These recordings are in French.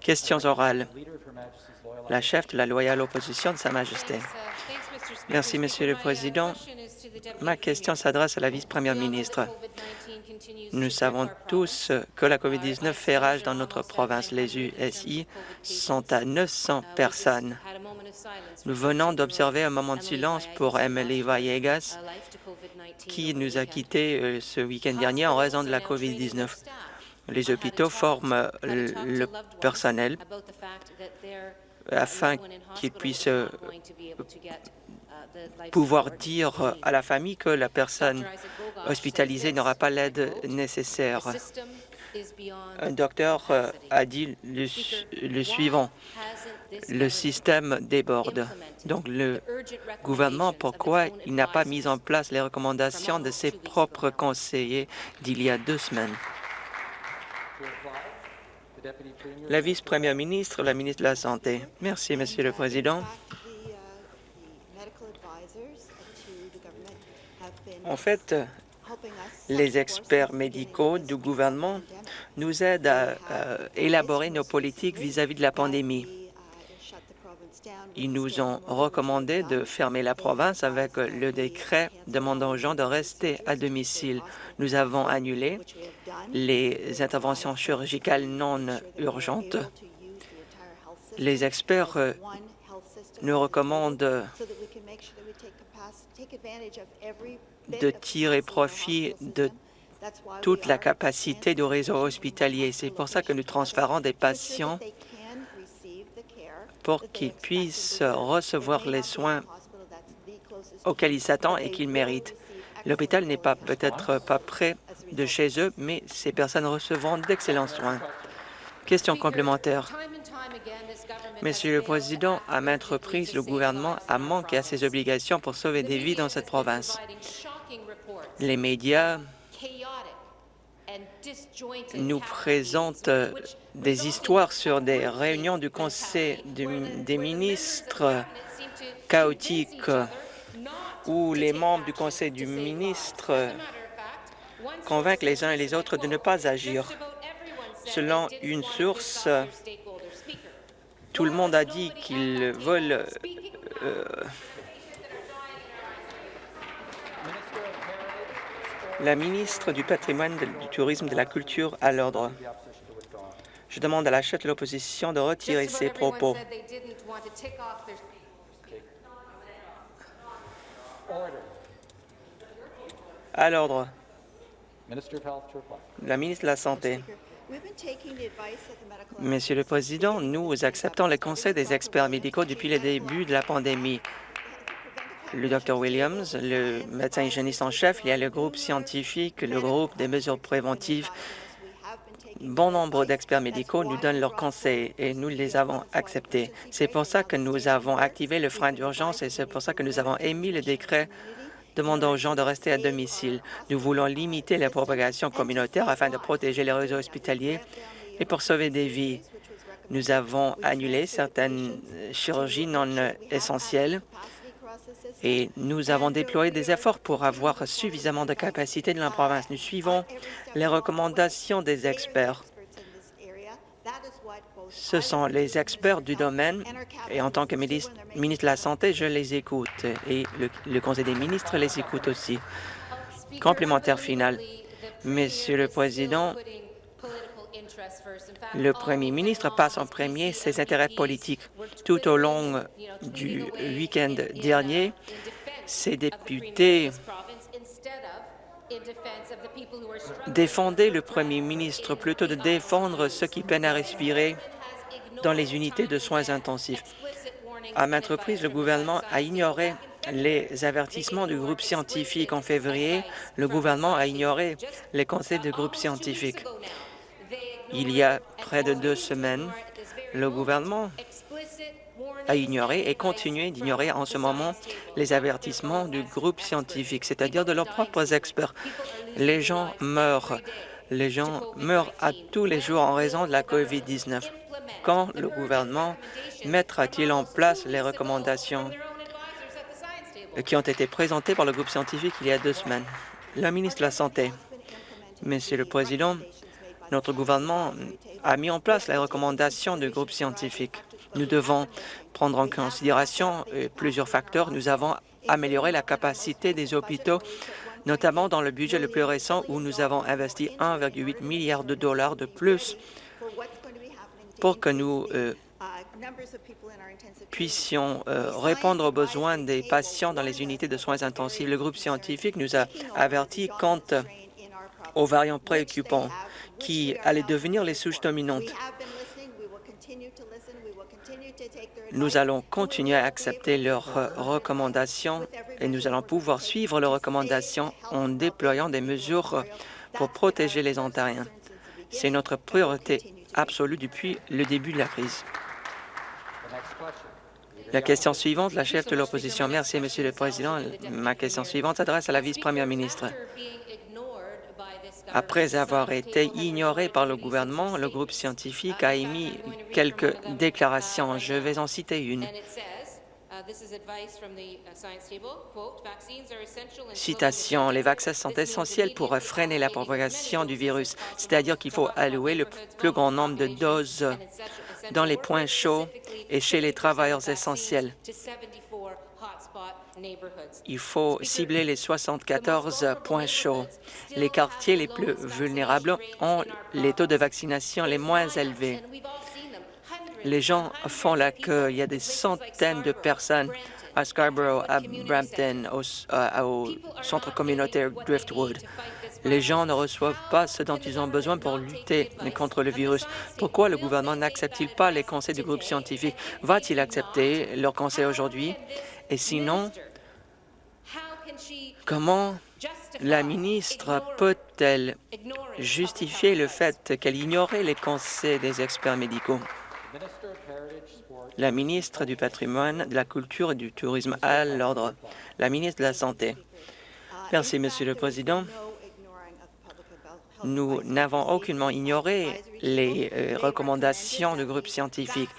Questions orales. La chef de la loyale opposition de Sa Majesté. Merci, Monsieur le Président. Ma question s'adresse à la vice-première ministre. Nous savons tous que la COVID-19 fait rage dans notre province. Les USI sont à 900 personnes. Nous venons d'observer un moment de silence pour Emily Vallegas, qui nous a quittés euh, ce week-end dernier en raison de la COVID-19. Les hôpitaux forment le personnel afin qu'ils puissent euh, pouvoir dire à la famille que la personne hospitalisée n'aura pas l'aide nécessaire. Un docteur euh, a dit le, suivant. Le système déborde. Donc, le gouvernement, pourquoi il n'a pas mis en place les recommandations de ses propres conseillers d'il y a deux semaines? La vice-première ministre, la ministre de la Santé. Merci, Monsieur le Président. En fait, les experts médicaux du gouvernement nous aident à, élaborer nos politiques vis-à-vis de la pandémie. Ils nous ont recommandé de fermer la province avec le décret demandant aux gens de rester à domicile. Nous avons annulé les interventions chirurgicales non urgentes. Les experts euh, nous recommandent de tirer profit de toute la capacité du réseau hospitalier. C'est pour ça que nous transférons des patients pour qu'ils puissent recevoir les soins auxquels ils s'attendent et qu'ils méritent. L'hôpital n'est peut-être pas prêt de chez eux, mais ces personnes recevront d'excellents soins. Question complémentaire. Monsieur le Président, à maintes reprises, le gouvernement a manqué à ses obligations pour sauver des vies dans cette province. Les médias nous présentent des histoires sur des réunions du Conseil des ministres chaotiques où les membres du Conseil du ministre convainquent les uns et les autres de ne pas agir. Selon une source, tout le monde a dit qu'ils veulent euh, la ministre du patrimoine, du tourisme, de la culture à l'ordre. Je demande à la chef de l'opposition de retirer ses propos. À l'ordre. La ministre de la Santé. Monsieur le Président, nous acceptons les conseils des experts médicaux depuis le début de la pandémie. Le Dr Williams, le médecin hygiéniste en chef, il y a le groupe scientifique, le groupe des mesures préventives. Bon nombre d'experts médicaux nous donnent leurs conseils et nous les avons acceptés. C'est pour ça que nous avons activé le frein d'urgence et c'est pour ça que nous avons émis le décret demandant aux gens de rester à domicile. Nous voulons limiter la propagation communautaire afin de protéger les réseaux hospitaliers et pour sauver des vies. Nous avons annulé certaines chirurgies non essentielles et nous avons déployé des efforts pour avoir suffisamment de capacité dans la province. Nous suivons les recommandations des experts. Ce sont les experts du domaine et en tant que ministre, de la Santé, je les écoute et le, Conseil des ministres les écoute aussi. Complémentaire final. Monsieur le Président, le Premier ministre passe en premier ses intérêts politiques. Tout au long du week-end dernier, ces députés défendaient le Premier ministre plutôt de défendre ceux qui peinent à respirer dans les unités de soins intensifs. À maintes reprises, le gouvernement a ignoré les avertissements du groupe scientifique en février. Le gouvernement a ignoré les conseils du groupe scientifique. Il y a près de deux semaines, le gouvernement a ignoré et continué d'ignorer en ce moment les avertissements du groupe scientifique, c'est-à-dire de leurs propres experts. Les gens meurent. Les gens meurent à tous les jours en raison de la COVID-19. Quand le gouvernement mettra-t-il en place les recommandations qui ont été présentées par le groupe scientifique il y a deux semaines? La ministre de la Santé. Monsieur le Président, Notre gouvernement a mis en place les recommandations du groupe scientifique. Nous devons prendre en considération euh, plusieurs facteurs. Nous avons amélioré la capacité des hôpitaux, notamment dans le budget le plus récent où nous avons investi 1,8 milliard de dollars de plus pour que nous euh, puissions euh, répondre aux besoins des patients dans les unités de soins intensifs. Le groupe scientifique nous a avertis quant aux variants préoccupants qui allaient devenir les souches dominantes. Nous allons continuer à accepter leurs recommandations et nous allons pouvoir suivre leurs recommandations en déployant des mesures pour protéger les Ontariens. C'est notre priorité absolue depuis le début de la crise. La question suivante, la chef de l'opposition. Merci, Monsieur le Président. Ma question suivante s'adresse à la vice-première ministre. Après avoir été ignoré par le gouvernement, le groupe scientifique a émis quelques déclarations. Je vais en citer une. Citation, les vaccins sont essentiels pour freiner la propagation du virus, c'est-à-dire qu'il faut allouer le plus grand nombre de doses dans les points chauds et chez les travailleurs essentiels. Il faut cibler les 74 points chauds. Les quartiers les plus vulnérables ont les taux de vaccination les moins élevés. Les gens font la queue. Il y a des centaines de personnes à Scarborough, à Brampton, au, euh, au centre communautaire Driftwood. Les gens ne reçoivent pas ce dont ils ont besoin pour lutter contre le virus. Pourquoi le gouvernement n'accepte-t-il pas les conseils du groupe scientifique? Va-t-il accepter leurs conseils aujourd'hui? Et sinon, comment la ministre peut-elle justifier le fait qu'elle ignorait les conseils des experts médicaux? La ministre du patrimoine, de la culture et du tourisme à l'ordre. La ministre de la Santé. Merci, Monsieur le Président. Nous n'avons aucunement ignoré les euh, recommandations du groupe scientifique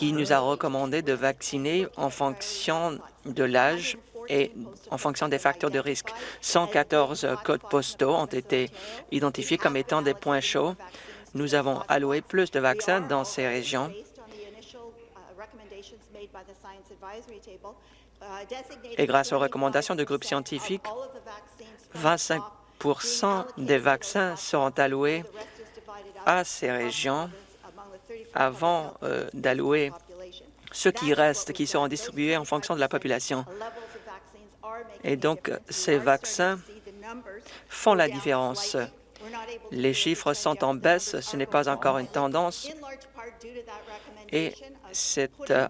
qui nous a recommandé de vacciner en fonction de l'âge et en fonction des facteurs de risque. 114 codes postaux ont été identifiés comme étant des points chauds. Nous avons alloué plus de vaccins dans ces régions. Et grâce aux recommandations du groupe scientifique, 25% des vaccins seront alloués à ces régions avant euh, d'allouer ceux qui restent, qui seront distribués en fonction de la population. Et donc, ces vaccins font la différence. Les chiffres sont en baisse, ce n'est pas encore une tendance, et c'est euh,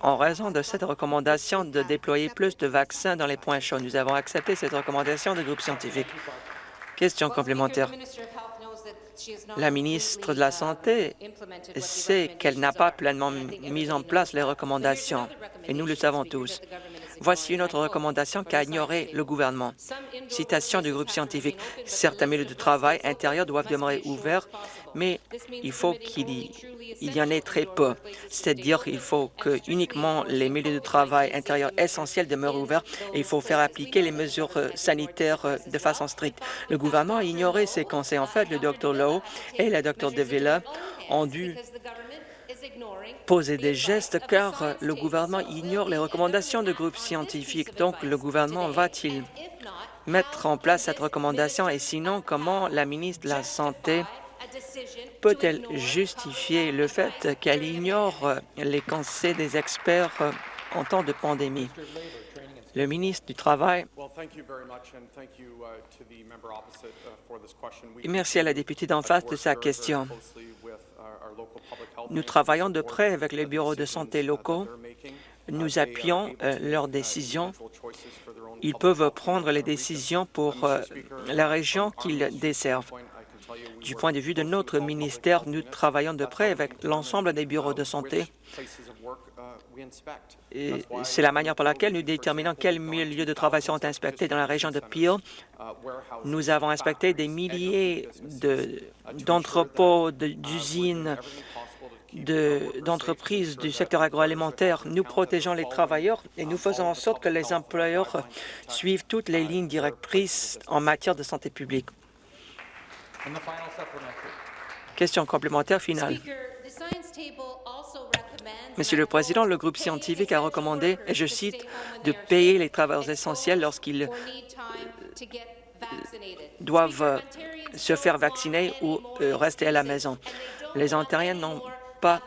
en raison de cette recommandation de déployer plus de vaccins dans les points chauds. Nous avons accepté cette recommandation du groupe scientifique. Question complémentaire. La ministre de la Santé sait qu'elle n'a pas pleinement mis en place les recommandations, et nous le savons tous. Voici une autre recommandation qu'a ignoré le gouvernement. Citation du groupe scientifique. Certains milieux de travail intérieurs doivent demeurer ouverts, mais il faut qu'il y, en ait très peu. C'est-à-dire qu'il faut que uniquement les milieux de travail intérieurs essentiels demeurent ouverts et il faut faire appliquer les mesures euh, sanitaires euh, de façon stricte. Le gouvernement a ignoré ces conseils. En fait, le Dr Lowe et la Dr De Villa ont dû poser des gestes car le gouvernement ignore les recommandations de groupes scientifiques. Donc, le gouvernement va-t-il mettre en place cette recommandation? Et sinon, comment la ministre de la Santé peut-elle justifier le fait qu'elle ignore les conseils des experts en temps de pandémie? Le ministre du Travail. Merci à la députée d'en face de sa question. Nous travaillons de près avec les bureaux de santé locaux. Nous appuyons euh, leurs décisions. Ils peuvent prendre les décisions pour euh, la région qu'ils desservent. Du point de vue de notre ministère, nous travaillons de près avec l'ensemble des bureaux de santé. C'est la manière par laquelle nous déterminons quels lieux de travail sont inspectés dans la région de Peel. Nous avons inspecté des milliers d'entrepôts, d'usines, d'entreprises du secteur agroalimentaire. Nous protégeons les travailleurs et nous faisons en sorte que les employeurs suivent toutes les lignes directrices en matière de santé publique. Question complémentaire finale. Monsieur le Président, le groupe scientifique a recommandé, et je cite, de payer les travailleurs essentiels lorsqu'ils doivent se faire vacciner ou euh, rester à la maison. Les Ontariens n'ont pas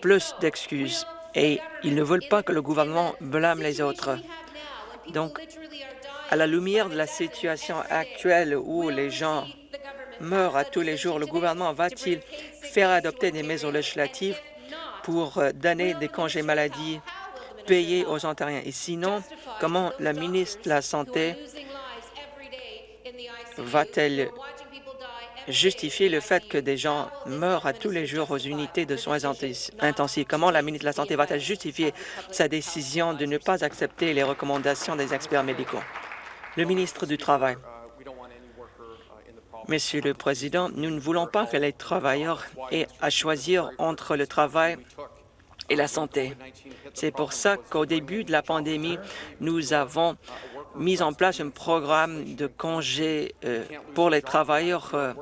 plus d'excuses et ils ne veulent pas que le gouvernement blâme les autres. Donc, à la lumière de la situation actuelle où les gens meurent à tous les jours, le gouvernement va-t-il faire adopter des mesures législatives pour euh, donner des congés maladie payés aux Ontariens? Et sinon, comment la ministre de la Santé va-t-elle justifier le fait que des gens meurent à tous les jours aux unités de soins intensifs? Comment la ministre de la Santé va-t-elle justifier sa décision de ne pas accepter les recommandations des experts médicaux? Le ministre du Travail. Monsieur le Président, nous ne voulons pas que les travailleurs aient à choisir entre le travail et la santé. C'est pour ça qu'au début de la pandémie, nous avons mis en place un programme de congés euh, pour les travailleurs euh,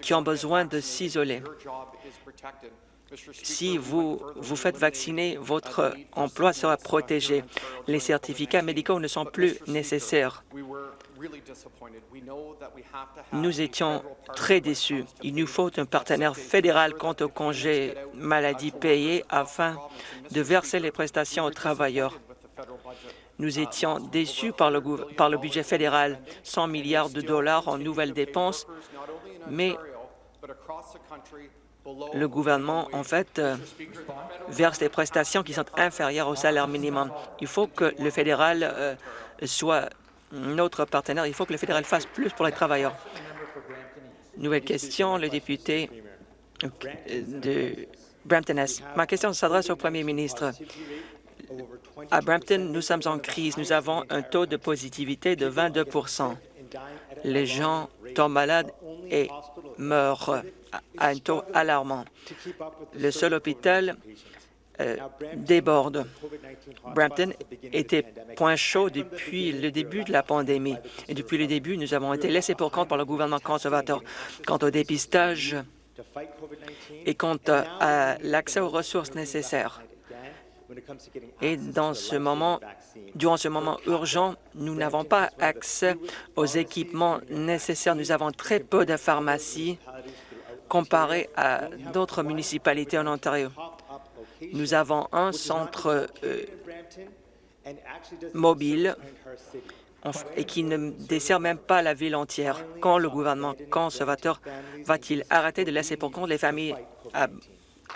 qui ont besoin de s'isoler. Si vous vous faites vacciner, votre emploi sera protégé. Les certificats médicaux ne sont plus nécessaires. Nous étions très déçus. Il nous faut un partenaire fédéral quant aux congés maladie payés afin de verser les prestations aux travailleurs. Nous étions déçus par le, par le budget fédéral, 100 milliards de dollars en nouvelles dépenses, mais le gouvernement, en fait, euh, verse des prestations qui sont inférieures au salaire minimum. Il faut que le fédéral euh, soit notre partenaire. Il faut que le fédéral fasse plus pour les travailleurs. Nouvelle question, le député de Brampton-Est. Ma question s'adresse au premier ministre. À Brampton, nous sommes en crise. Nous avons un taux de positivité de 22% Les gens tombent malades et meurent à un taux alarmant. Le seul hôpital euh, déborde. Brampton était point chaud depuis le début de la pandémie. Et depuis le début, nous avons été laissés pour compte par le gouvernement conservateur quant au dépistage et quant à l'accès aux ressources nécessaires. Et dans ce moment, durant ce moment urgent, nous n'avons pas accès aux équipements nécessaires. Nous avons très peu de pharmacies comparé à d'autres municipalités en Ontario. Nous avons un centre euh, mobile et qui ne dessert même pas la ville entière. Quand le gouvernement conservateur va-t-il arrêter de laisser pour compte les familles à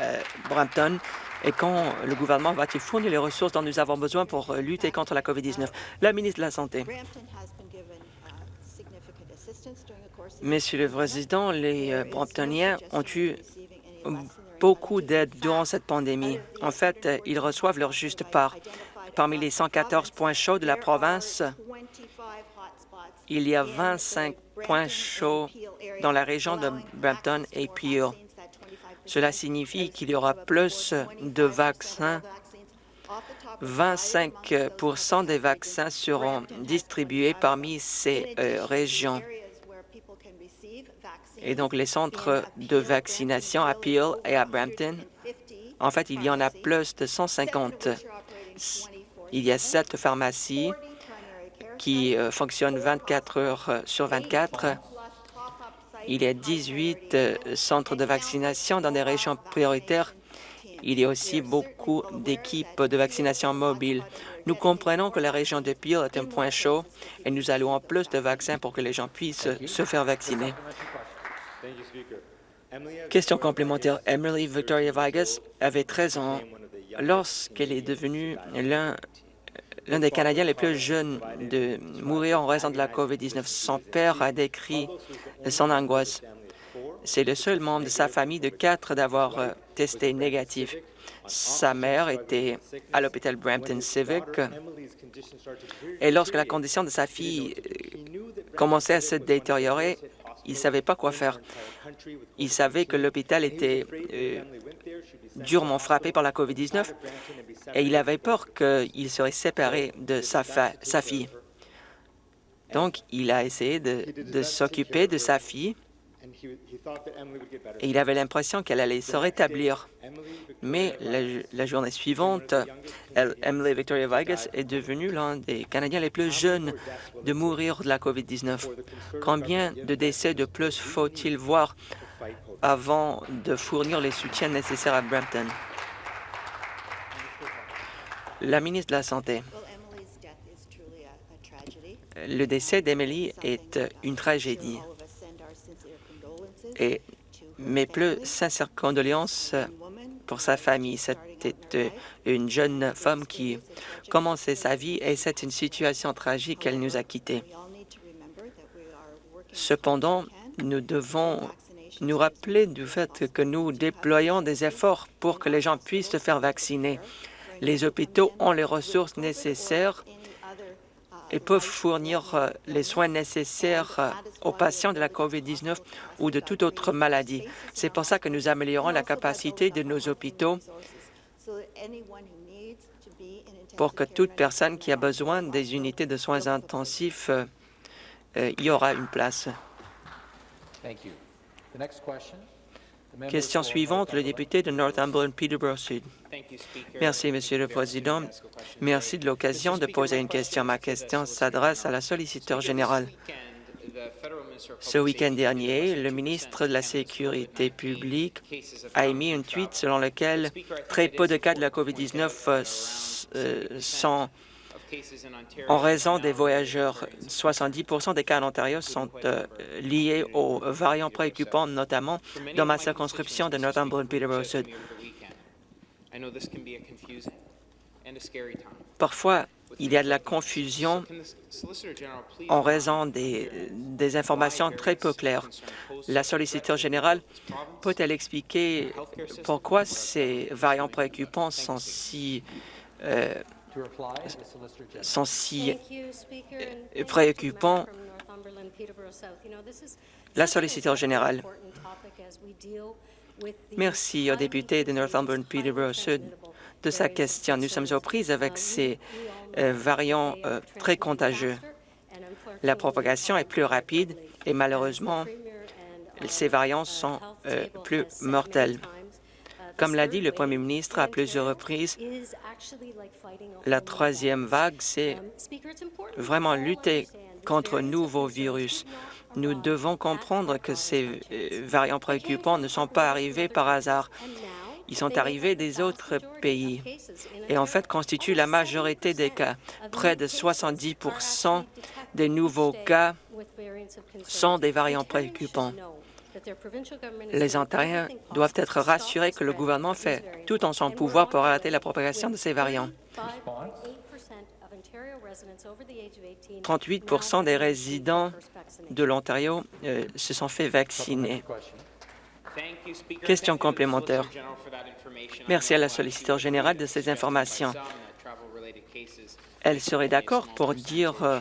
euh, Brampton? Et quand le gouvernement va-t-il fournir les ressources dont nous avons besoin pour euh, lutter contre la COVID-19? La ministre de la Santé. Monsieur le Président, les Bramptoniens ont eu beaucoup d'aide durant cette pandémie. En fait, ils reçoivent leur juste part. Parmi les 114 points chauds de la province, il y a 25 points chauds dans la région de Brampton et Peel. Cela signifie qu'il y aura plus de vaccins. 25% des vaccins seront distribués parmi ces euh, régions. Et donc, les centres de vaccination à Peel et à Brampton, en fait, il y en a plus de 150. Il y a sept pharmacies qui euh, fonctionnent 24 heures sur 24 il y a 18 euh, centres de vaccination dans des régions prioritaires. Il y a aussi beaucoup d'équipes de vaccination mobiles. Nous comprenons que la région de Peel est un point chaud et nous allouons plus de vaccins pour que les gens puissent se faire vacciner. Question complémentaire. Emily Victoria Vargas avait 13 ans lorsqu'elle est devenue l'un l'un des Canadiens les plus jeunes de mourir en raison de la COVID-19. Son père a décrit son angoisse. C'est le seul membre de sa famille de quatre d'avoir euh, testé négatif. Sa mère était à l'hôpital Brampton Civic et lorsque la condition de sa fille euh, commençait à se détériorer, il ne savait pas quoi faire. Il savait que l'hôpital était euh, durement frappé par la COVID-19 et il avait peur qu'il serait séparé de sa, fille. Donc, il a essayé de, s'occuper de sa fille et il avait l'impression qu'elle allait se rétablir. Mais la, la journée suivante, elle- Emily Victoria Vegas est devenue l'un des Canadiens les plus jeunes de mourir de la COVID-19. Combien de décès de plus faut-il voir avant de fournir les soutiens nécessaires à Brampton? La ministre de la Santé. Le décès d'Emily est une tragédie et mes plus sincères condoléances pour sa famille. C'était une jeune femme qui commençait sa vie et c'est une situation tragique qu'elle nous a quittés. Cependant, nous devons nous rappeler du fait que nous déployons des efforts pour que les gens puissent se faire vacciner. Les hôpitaux ont les ressources nécessaires et peuvent fournir euh, les soins nécessaires euh, aux patients de la COVID-19 ou de toute autre maladie. C'est pour ça que nous améliorons la capacité de nos hôpitaux pour que toute personne qui a besoin des unités de soins intensifs euh, y aura une place. Thank you. The question. Question suivante, le député de Northumberland Peterborough Sud. Merci, Monsieur le Président. Merci de l'occasion de poser une question. Ma question s'adresse à la solliciteur générale. Ce week-end dernier, le ministre de la Sécurité publique a émis un tweet selon lequel très peu de cas de la COVID-19 euh, s- euh, sont en raison des voyageurs. 70% des cas en Ontario sont euh, liés aux variants préoccupants, notamment dans ma circonscription de Northumberland Peterborough Sud. Parfois, il y a de la confusion en raison des, des informations très peu claires. La solliciteur générale peut-elle expliquer pourquoi ces variants préoccupants sont si, euh, Sont si euh, thank you to the préoccupant. member from Northumberland, Peterborough South. You know, this is La solliciteur générale. Merci au député de Northumberland Peterborough Sud de sa question. Nous sommes aux prises avec ces euh, variants euh, très contagieux. La propagation est plus rapide et malheureusement, ces variants sont euh, plus mortels. Comme l'a dit le Premier ministre à plusieurs reprises, la troisième vague, c'est vraiment lutter contre un nouveau virus. Nous devons comprendre que ces euh, variants préoccupants ne sont pas arrivés par hasard. Ils sont arrivés des autres pays et en fait constituent la majorité des cas. Près de 70% des nouveaux cas sont des variants préoccupants. Les Ontariens doivent être rassurés que le gouvernement fait tout en son pouvoir pour arrêter la propagation de ces variants. 38% des résidents de l'Ontario euh, se sont fait vacciner. Question complémentaire. Merci à la solliciteur générale de ces informations. Elle serait d'accord pour dire euh,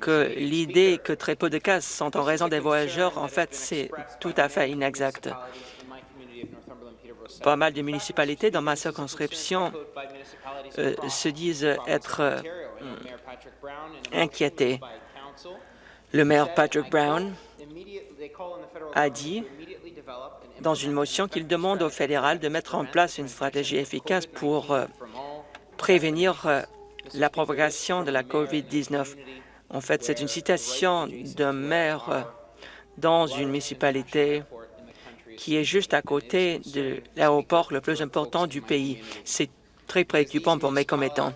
que l'idée que très peu de cas sont en raison des voyageurs, en fait, c'est tout à fait inexact. Pas mal de municipalités dans ma circonscription euh, se disent être euh, inquiétées. Le maire Patrick Brown a dit dans une motion qu'il demande au fédéral de mettre en place une stratégie efficace pour euh, prévenir euh, la propagation de la COVID-19. En fait, c'est une citation d'un maire dans une municipalité qui est juste à côté de l'aéroport le plus important du pays. C'est très préoccupant pour mes commettants.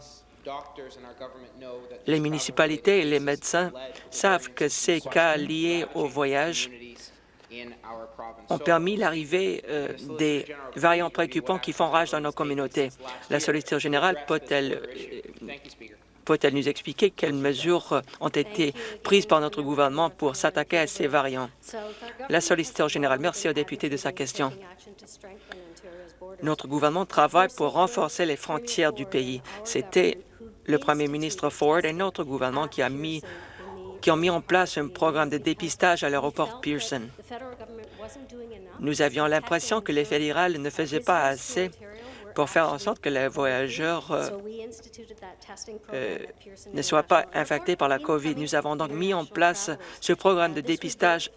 Les municipalités et les médecins savent que ces cas liés au voyage ont permis l'arrivée euh, des variants préoccupants qui font rage dans nos communautés. La solliciteur générale peut-elle euh, peut-elle nous expliquer quelles mesures ont été prises par notre gouvernement pour s'attaquer à ces variants? La solliciteur générale, merci au député de sa question. Notre gouvernement travaille pour renforcer les frontières du pays. C'était le premier ministre Ford et notre gouvernement qui, a mis, qui ont mis en place un programme de dépistage à l'aéroport Pearson. Nous avions l'impression que les fédérales ne faisaient pas assez pour faire en sorte que les voyageurs euh, euh, ne soient pas infectés par la COVID. Nous avons donc mis en place ce programme de dépistage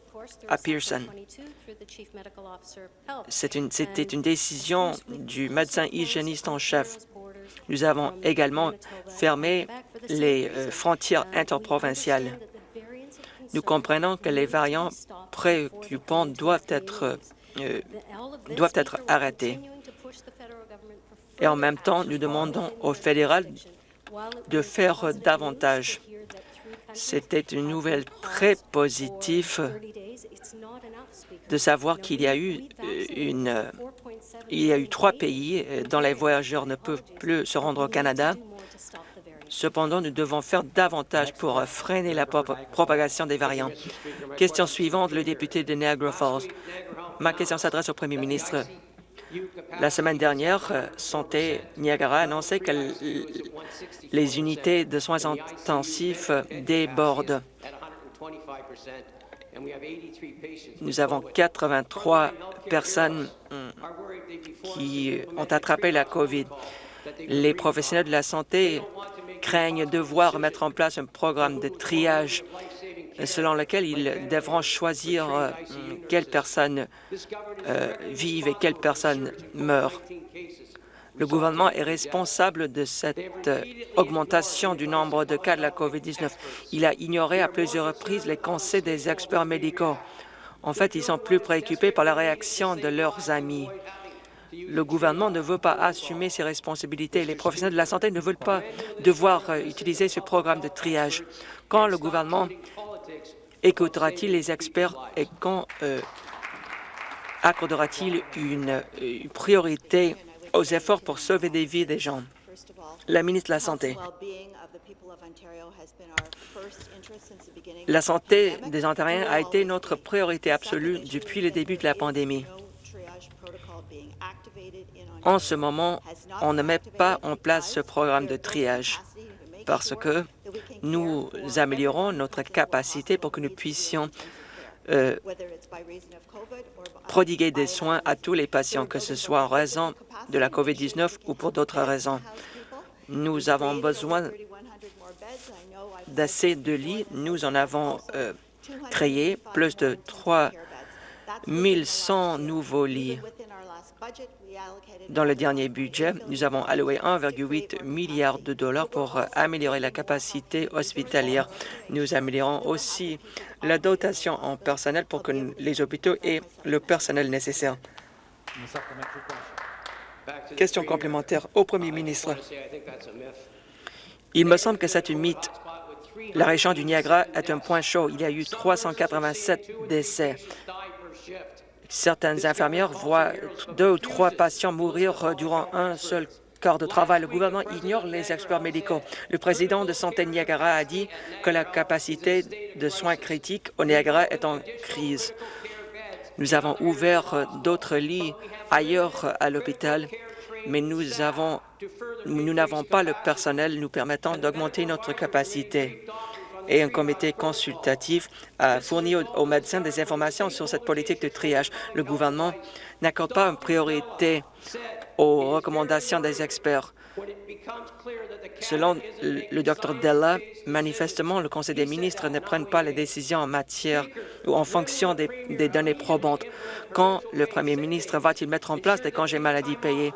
à Pearson. C'était une décision du médecin hygiéniste en chef. Nous avons également fermé les euh, frontières interprovinciales. Nous comprenons que les variants préoccupants doivent être, doivent être arrêtés. Et en même temps, nous demandons au fédéral de faire davantage. C'était une nouvelle très positive de savoir qu'il y a eu euh, une, euh, y a eu trois pays euh, dont les voyageurs ne peuvent plus se rendre au Canada. Cependant, nous devons faire davantage pour freiner la prop- propagation des variants. Question suivante, le député de Niagara Falls. Ma question s'adresse au premier ministre. La semaine dernière, euh, Santé Niagara a annoncé que les unités de soins intensifs débordent. Nous avons 83 personnes hum, qui ont attrapé la COVID. Les professionnels de la santé craignent devoir mettre en place un programme de triage selon lequel ils devront choisir euh, quelles personnes euh, vivent et quelles personnes meurent. Le gouvernement est responsable de cette euh, augmentation du nombre de cas de la COVID-19. Il a ignoré à plusieurs reprises les conseils des experts médicaux. En fait, ils sont plus préoccupés par la réaction de leurs amis. Le gouvernement ne veut pas assumer ses responsabilités. Les professionnels de la santé ne veulent pas devoir euh, utiliser ce programme de triage. Quand le gouvernement écoutera-t-il les experts et quand euh, accordera-t-il une, priorité aux efforts pour sauver des vies des gens? La ministre de la Santé. La santé des Ontariens a été notre priorité absolue depuis le début de la pandémie. En ce moment, on ne met pas en place ce programme de triage parce que nous améliorons notre capacité pour que nous puissions euh, prodiguer des soins à tous les patients, que ce soit en raison de la COVID-19 ou pour d'autres raisons. Nous avons besoin d'assez de lits. Nous en avons euh, créé plus de 3 100 nouveaux lits. Dans le dernier budget, nous avons alloué 1,8 milliard de dollars pour euh, améliorer la capacité hospitalière. Nous améliorons aussi la dotation en personnel pour que les hôpitaux aient le personnel nécessaire. Question complémentaire au premier ministre. Il me semble que c'est un mythe. La région du Niagara est un point chaud. Il y a eu 387 décès. Certaines infirmières voient deux ou trois patients mourir durant un seul quart de travail. Le gouvernement ignore les experts médicaux. Le président de Santé Niagara a dit que la capacité de soins critiques au Niagara est en crise. Nous avons ouvert d'autres lits ailleurs à l'hôpital, mais nous n'avons pas le personnel nous permettant d'augmenter notre capacité. Et un comité consultatif a fourni aux, médecins des informations sur cette politique de triage. Le gouvernement n'accorde pas une priorité aux recommandations des experts. Selon le Dr Della, manifestement, le Conseil des ministres ne prenne pas les décisions en matière ou en fonction des, des données probantes. Quand le premier ministre va-t-il mettre en place des congés maladie payés?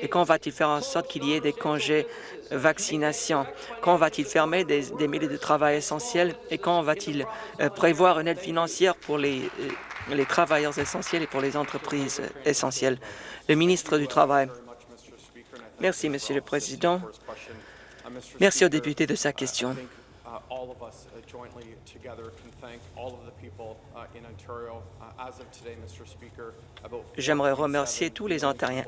Et quand va-t-il faire en sorte qu'il y ait des congés vaccination? Quand va-t-il fermer des, des milieux de travail essentiels? Et quand va-t-il euh, prévoir une aide financière pour les, euh, les travailleurs essentiels et pour les entreprises essentielles? Le ministre du Travail. Merci, Monsieur le Président. Merci au député de sa question. J'aimerais remercier tous les Ontariens.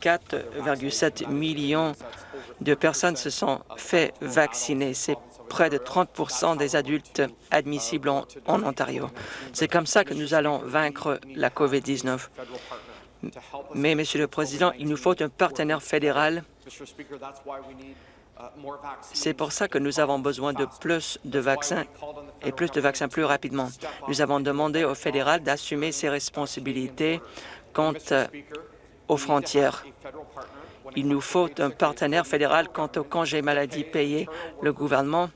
4,7 millions de personnes se sont fait vacciner. C'est près de 30% des adultes admissibles en, en Ontario. C'est comme ça que nous allons vaincre la COVID-19. Mais, Monsieur le Président, il nous faut un partenaire fédéral. C'est pour ça que nous avons besoin de plus de vaccins et plus de vaccins plus rapidement. Nous avons demandé au fédéral d'assumer ses responsabilités quant aux frontières. Il nous faut un partenaire fédéral quant au congé maladie payé. Le gouvernement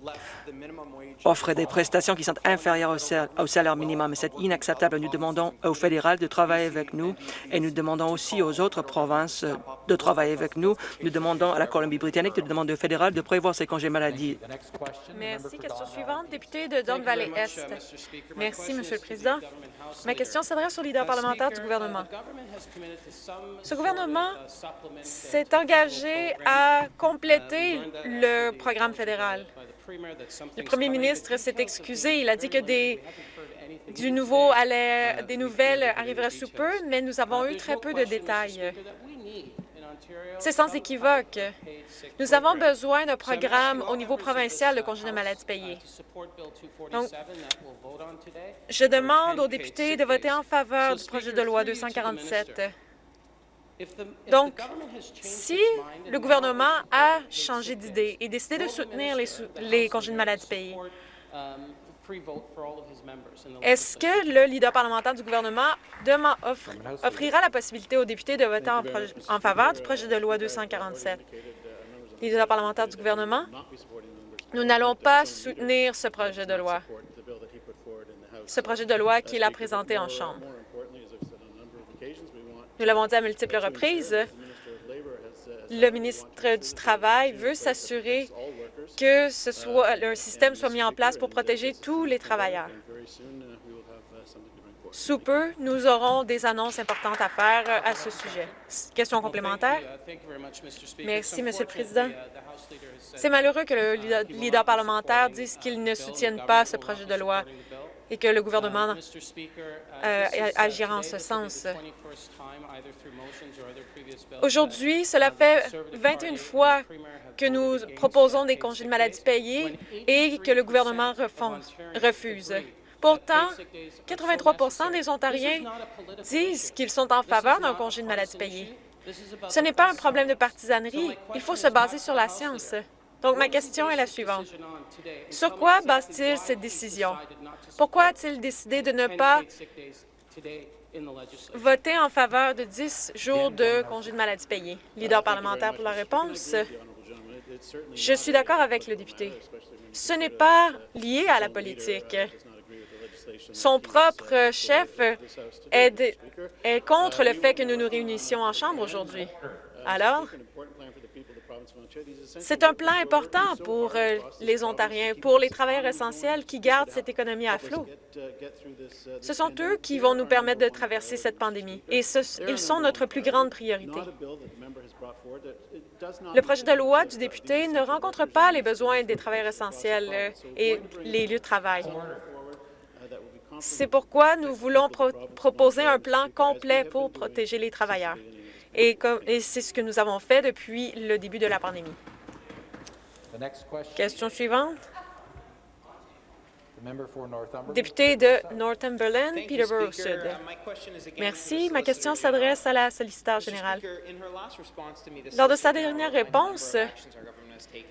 offre des prestations qui sont inférieures au, sal- au salaire minimum. C'est inacceptable. Nous demandons au fédéral de travailler avec nous et nous demandons aussi aux autres provinces de travailler avec nous. Nous demandons à la Colombie-Britannique de demander au fédéral de prévoir ses congés maladie. Merci. Question suivante, député de Don Valley Est. Merci, Monsieur le Président. Ma question s'adresse au leader parlementaire du gouvernement. Ce gouvernement s'est engagé à compléter le programme fédéral. Le premier ministre s'est excusé. Il a dit que des, du nouveau allait, des nouvelles arriveraient sous peu, mais nous avons eu très peu de détails. C'est sans équivoque. Nous avons besoin d'un programme au niveau provincial de congés de maladie payés. Donc, je demande aux députés de voter en faveur du projet de loi 247. Donc, si le gouvernement a changé d'idée et décidé de soutenir les, sou- les congés de maladie payés, est-ce que le leader parlementaire du gouvernement offre- offrira la possibilité aux députés de voter en, faveur du projet de loi 247? Leader parlementaire du gouvernement, nous n'allons pas soutenir ce projet de loi, ce projet de loi qu'il a présenté en Chambre. Nous l'avons dit à multiples reprises, le ministre du Travail veut s'assurer que ce soit, un système soit mis en place pour protéger tous les travailleurs. Sous peu, nous aurons des annonces importantes à faire euh, à ce sujet. Question complémentaire? Merci, Monsieur le Président. C'est malheureux que le leader- leader parlementaire dise qu'il ne soutienne pas ce projet de loi et que le gouvernement euh, agira en ce sens. Aujourd'hui, cela fait 21 fois que nous proposons des congés de maladie payés et que le gouvernement refuse. Pourtant, 83% des Ontariens disent qu'ils sont en faveur d'un congé de maladie payé. Ce n'est pas un problème de partisanerie. Il faut se baser sur la science. Donc, ma question est la suivante. Sur quoi base-t-il cette décision? Pourquoi a-t-il décidé de ne pas voter en faveur de 10 jours de congé de maladie payé? Leader parlementaire pour la réponse. Je suis d'accord avec le député. Ce n'est pas lié à la politique. Son propre chef est, est contre le fait que nous nous réunissions en Chambre aujourd'hui. Alors, c'est un plan important pour euh, les Ontariens, pour les travailleurs essentiels qui gardent cette économie à flot. Ce sont eux qui vont nous permettre de traverser cette pandémie, et ils sont notre plus grande priorité. Le projet de loi du député ne rencontre pas les besoins des travailleurs essentiels euh, et les lieux de travail. C'est pourquoi nous voulons pro- proposer un plan complet pour protéger les travailleurs. Et, c'est ce que nous avons fait depuis le début de la pandémie. The next question, suivante. Député de Northumberland, Peterborough Sud. Merci. Ma question s'adresse à la solliciteur générale. Lors de sa dernière réponse,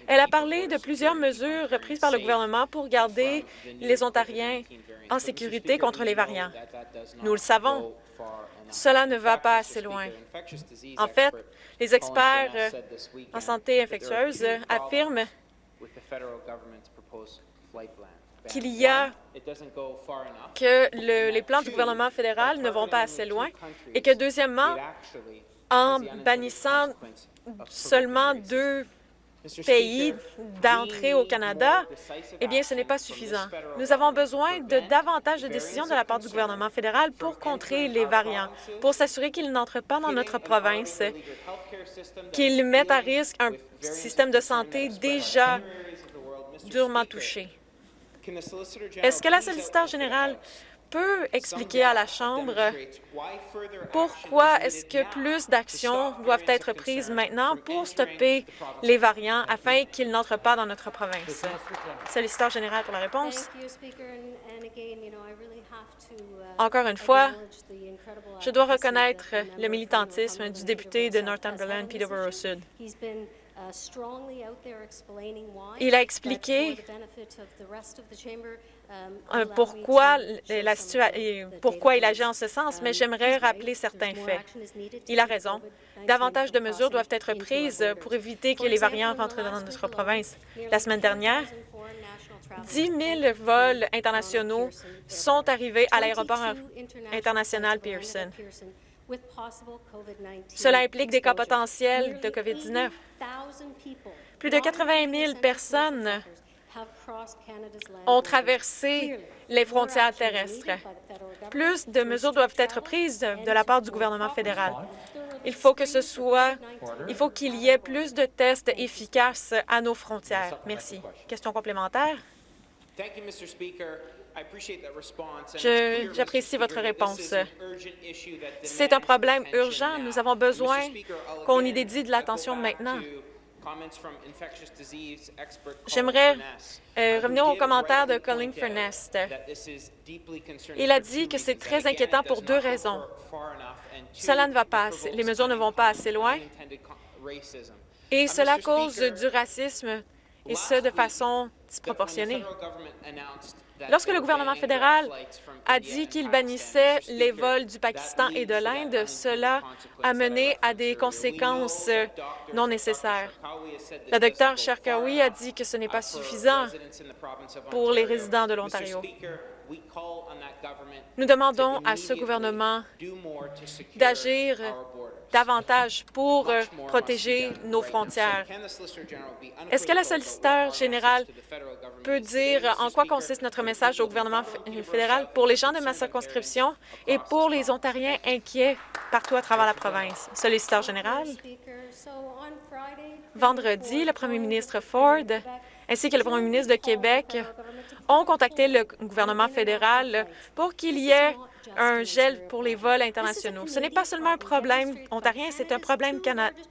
elle a parlé de plusieurs mesures prises par le gouvernement pour garder les Ontariens en sécurité contre les variants. Nous le savons, cela ne va pas assez loin. En fait, les experts en santé infectieuse affirment qu'il y a que le- les plans du gouvernement fédéral ne vont pas assez loin et que, deuxièmement, en bannissant seulement deux pays d'entrée au Canada, eh bien, ce n'est pas suffisant. Nous avons besoin de davantage de décisions de la part du gouvernement fédéral pour contrer les variants, pour s'assurer qu'ils n'entrent pas dans notre province, qu'ils mettent à risque un système de santé déjà durement touché. Est-ce que la solliciteur générale peut expliquer à la Chambre pourquoi est-ce que plus d'actions doivent être prises maintenant pour stopper les variants afin qu'ils n'entrent pas dans notre province? Solliciteur général pour la réponse. Encore une fois, je dois reconnaître le militantisme du député de Northumberland, Peterborough. Sud. Uh, Il a expliqué um, euh, pourquoi, la il agit en ce sens, mais Um, j'aimerais rappeler certains faits. Il a raison. COVID-19 Davantage de mesures doivent être prises borders. pour éviter que les variants rentrent dans notre province. La semaine dernière, 10,000 foreign nationals 10 000 vols internationaux sont arrivés à l'aéroport international Pearson. Cela implique des cas potentiels de COVID-19. Plus de 80 000 personnes ont traversé les frontières terrestres. Plus de mesures doivent être prises de la part du gouvernement fédéral. Il faut que ce soit, il faut qu'il y ait plus de tests efficaces à nos frontières. Merci. Question complémentaire? J'apprécie votre réponse. C'est un problème urgent. Nous avons besoin qu'on y dédie de l'attention maintenant. J'aimerais euh, revenir aux commentaires de Colin Furnest. Il a dit que c'est très inquiétant pour deux raisons. Cela ne va pas, les mesures ne vont pas assez loin et cela cause du racisme et ce de façon disproportionnée. Lorsque le gouvernement fédéral a dit qu'il bannissait les vols du Pakistan et de l'Inde, cela a mené à des conséquences non nécessaires. Le docteur Sharkawi a dit que ce n'est pas suffisant pour les résidents de l'Ontario. Nous demandons à ce gouvernement d'agir davantage pour euh, protéger nos frontières. Est-ce que la solliciteur générale peut dire en quoi consiste notre message au gouvernement fédéral pour les gens de ma circonscription et pour les Ontariens inquiets partout à travers la province? Solliciteur général. Vendredi, le premier ministre Ford ainsi que le premier ministre de Québec ont contacté le gouvernement fédéral pour qu'il y ait un gel pour les vols internationaux. Ce n'est pas seulement un problème ontarien, c'est un problème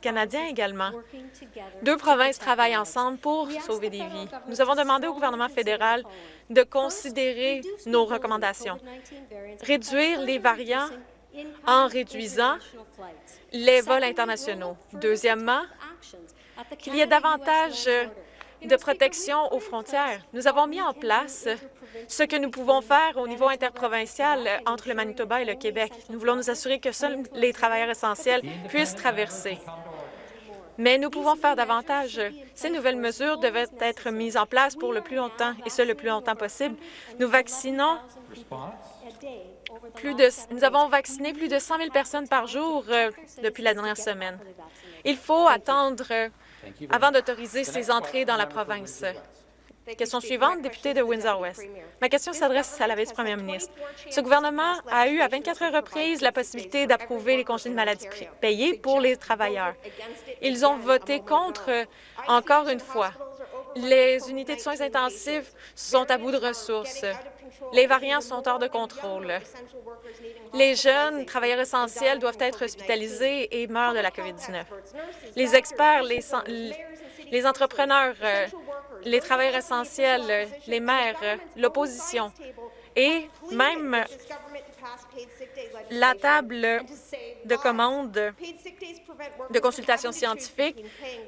canadien également. Deux provinces travaillent ensemble pour sauver des vies. Nous avons demandé au gouvernement fédéral de considérer nos recommandations, réduire les variants en réduisant les vols internationaux. Deuxièmement, qu'il y ait davantage de protection aux frontières. Nous avons mis en place ce que nous pouvons faire au niveau interprovincial entre le Manitoba et le Québec. Nous voulons nous assurer que seuls les travailleurs essentiels puissent traverser. Mais nous pouvons faire davantage. Ces nouvelles mesures devaient être mises en place pour le plus longtemps, et ce, le plus longtemps possible. Nous vaccinons plus de, nous avons vacciné plus de 100 000 personnes par jour euh, depuis la dernière semaine. Il faut attendre avant d'autoriser ces entrées dans la province. Question suivante, député de Windsor-West. Ma question s'adresse à la vice-première ministre. Ce gouvernement a eu à 24 reprises la possibilité d'approuver les congés de maladie payés pour les travailleurs. Ils ont voté contre encore une fois. Les unités de soins intensifs sont à bout de ressources. Les variants sont hors de contrôle. Les jeunes travailleurs essentiels doivent être hospitalisés et meurent de la COVID-19. Les experts, les, entrepreneurs, euh, les travailleurs essentiels, les maires, l'opposition et même la table de commande de consultation scientifique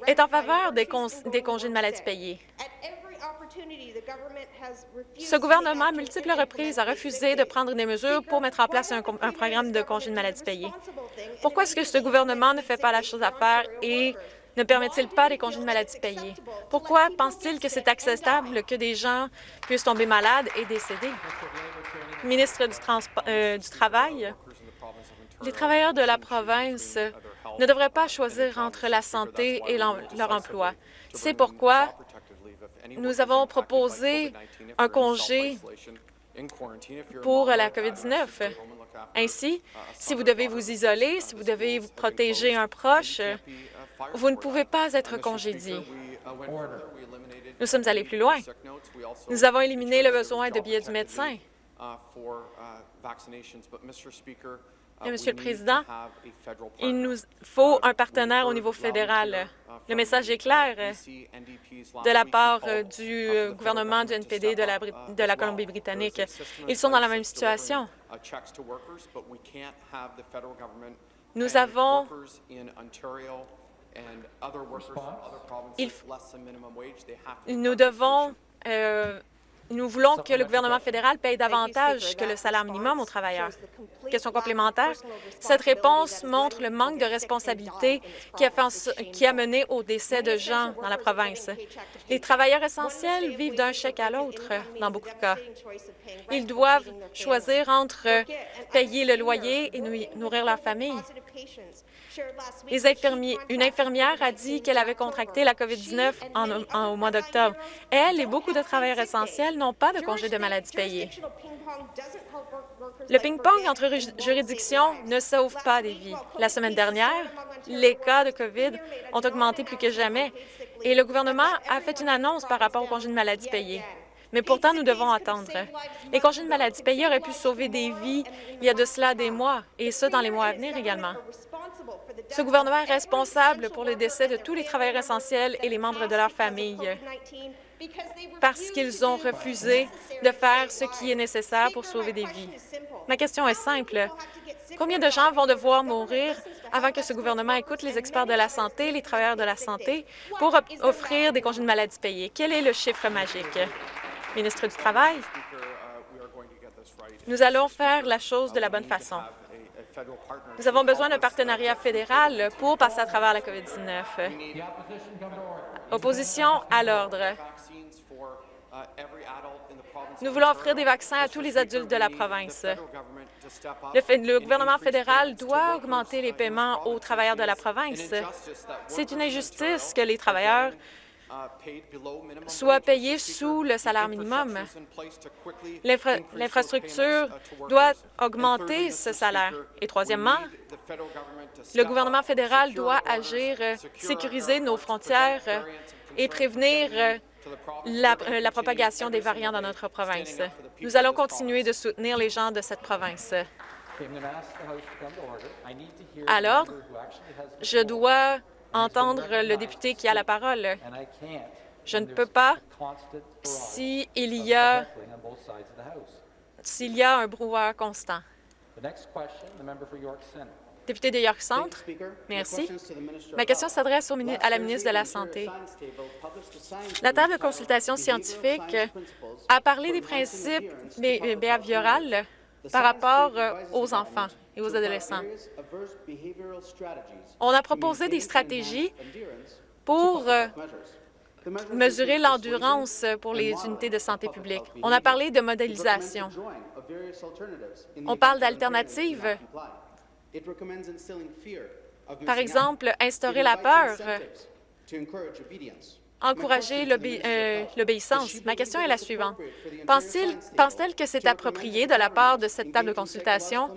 est en faveur des, des congés de maladie payés. Ce gouvernement, à multiples reprises, a refusé de prendre des mesures pour mettre en place un, programme de congés de maladie payés. Pourquoi est-ce que ce gouvernement ne fait pas la chose à faire et ne permet-il pas des congés de maladie payés? Pourquoi pense-t-il que c'est acceptable que des gens puissent tomber malades et décéder? Ministre du, euh, du Travail, les travailleurs de la province ne devraient pas choisir entre la santé et leur emploi. C'est pourquoi nous avons proposé un congé pour la COVID-19. Ainsi, si vous devez vous isoler, si vous devez vous protéger un proche, vous ne pouvez pas être congédié. Nous sommes allés plus loin. Nous avons éliminé le besoin de billets du médecin. Uh, Monsieur le Président, il nous faut un partenaire au niveau fédéral. Le message est clair de la part du gouvernement du NPD de la, de la Colombie-Britannique. Ils sont dans la même situation. Nous avons nous devons euh, nous voulons que le gouvernement fédéral paye davantage que le salaire minimum aux travailleurs. Question complémentaire. Cette réponse montre le manque de responsabilité qui a, fait qui a mené au décès de gens dans la province. Les travailleurs essentiels vivent d'un chèque à l'autre dans beaucoup de cas. Ils doivent choisir entre payer le loyer et nourrir leur famille. Une infirmière a dit qu'elle avait contracté la COVID-19 au mois d'octobre. Elle et beaucoup de travailleurs essentiels n'ont pas de congé de maladie payé. Le ping-pong entre juridictions ne sauve pas des vies. La semaine dernière, les cas de COVID ont augmenté plus que jamais et le gouvernement a fait une annonce par rapport au congé de maladie payé. Mais pourtant, nous devons attendre. Les congés de maladie payés auraient pu sauver des vies il y a de cela des mois, et ce, dans les mois à venir également. Ce gouvernement est responsable pour le décès de tous les travailleurs essentiels et les membres de leur famille parce qu'ils ont refusé de faire ce qui est nécessaire pour sauver des vies. Ma question est simple. Combien de gens vont devoir mourir avant que ce gouvernement écoute les experts de la santé, les travailleurs de la santé, pour offrir des congés de maladie payés? Quel est le chiffre magique? Ministre du Travail, nous allons faire la chose de la bonne façon. Nous avons besoin d'un partenariat fédéral pour passer à travers la COVID-19. Opposition à l'ordre. Nous voulons offrir des vaccins à tous les adultes de la province. Le, gouvernement fédéral doit augmenter les paiements aux travailleurs de la province. C'est une injustice que les travailleurs soient payés sous le salaire minimum. L'infrastructure doit augmenter ce salaire. Et troisièmement, le gouvernement fédéral doit agir, sécuriser nos frontières et prévenir la, la, propagation des variants dans notre province. Nous allons continuer de soutenir les gens de cette province. À l'ordre, je dois entendre le député qui a la parole. Je ne peux pas s'il y a s'il y a un brouhaha constant. Député de York Centre, merci. Ma question s'adresse à la ministre de la Santé. La table de consultation scientifique a parlé des principes behavioraux par rapport aux enfants et aux adolescents. On a proposé des stratégies pour euh, mesurer l'endurance pour les unités de santé publique. On a parlé de modélisation. On parle d'alternatives. Par exemple, instaurer la peur encourager euh, l'obéissance. Ma question est la suivante. Pense-t-elle que c'est approprié de la part de cette table de consultation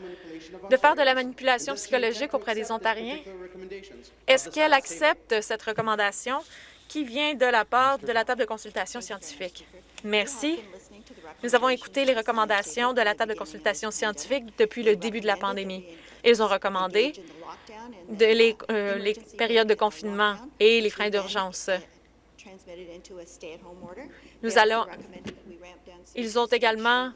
de faire de la manipulation psychologique auprès des Ontariens? Est-ce qu'elle accepte cette recommandation qui vient de la part de la table de consultation scientifique? Merci. Nous avons écouté les recommandations de la table de consultation scientifique depuis le début de la pandémie. Ils ont recommandé euh, les périodes de confinement et les freins d'urgence. Nous allons, ils ont également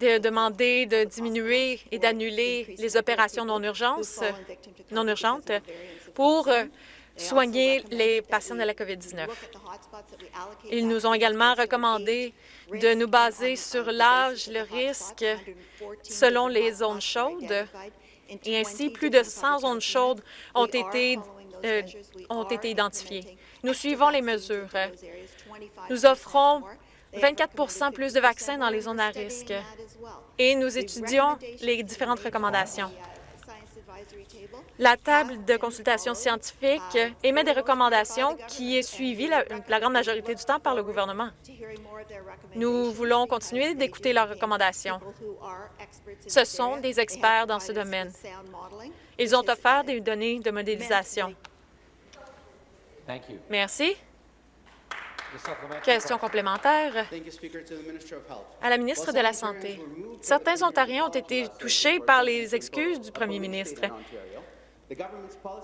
demandé de diminuer et d'annuler les opérations non, urgence, non urgentes pour euh, soigner les patients de la COVID-19. Ils nous ont également recommandé de nous baser sur l'âge, le risque, selon les zones chaudes, et ainsi, plus de 100 zones chaudes ont été euh, ont été identifiés. Nous suivons les mesures. Nous offrons 24% plus de vaccins dans les zones à risque et nous étudions les différentes recommandations. La table de consultation scientifique émet des recommandations qui est suivie la, la, grande majorité du temps par le gouvernement. Nous voulons continuer d'écouter leurs recommandations. Ce sont des experts dans ce domaine. Ils ont offert des données de modélisation. Merci. Question complémentaire. À la ministre de la Santé. Certains Ontariens ont été touchés par les excuses du premier ministre,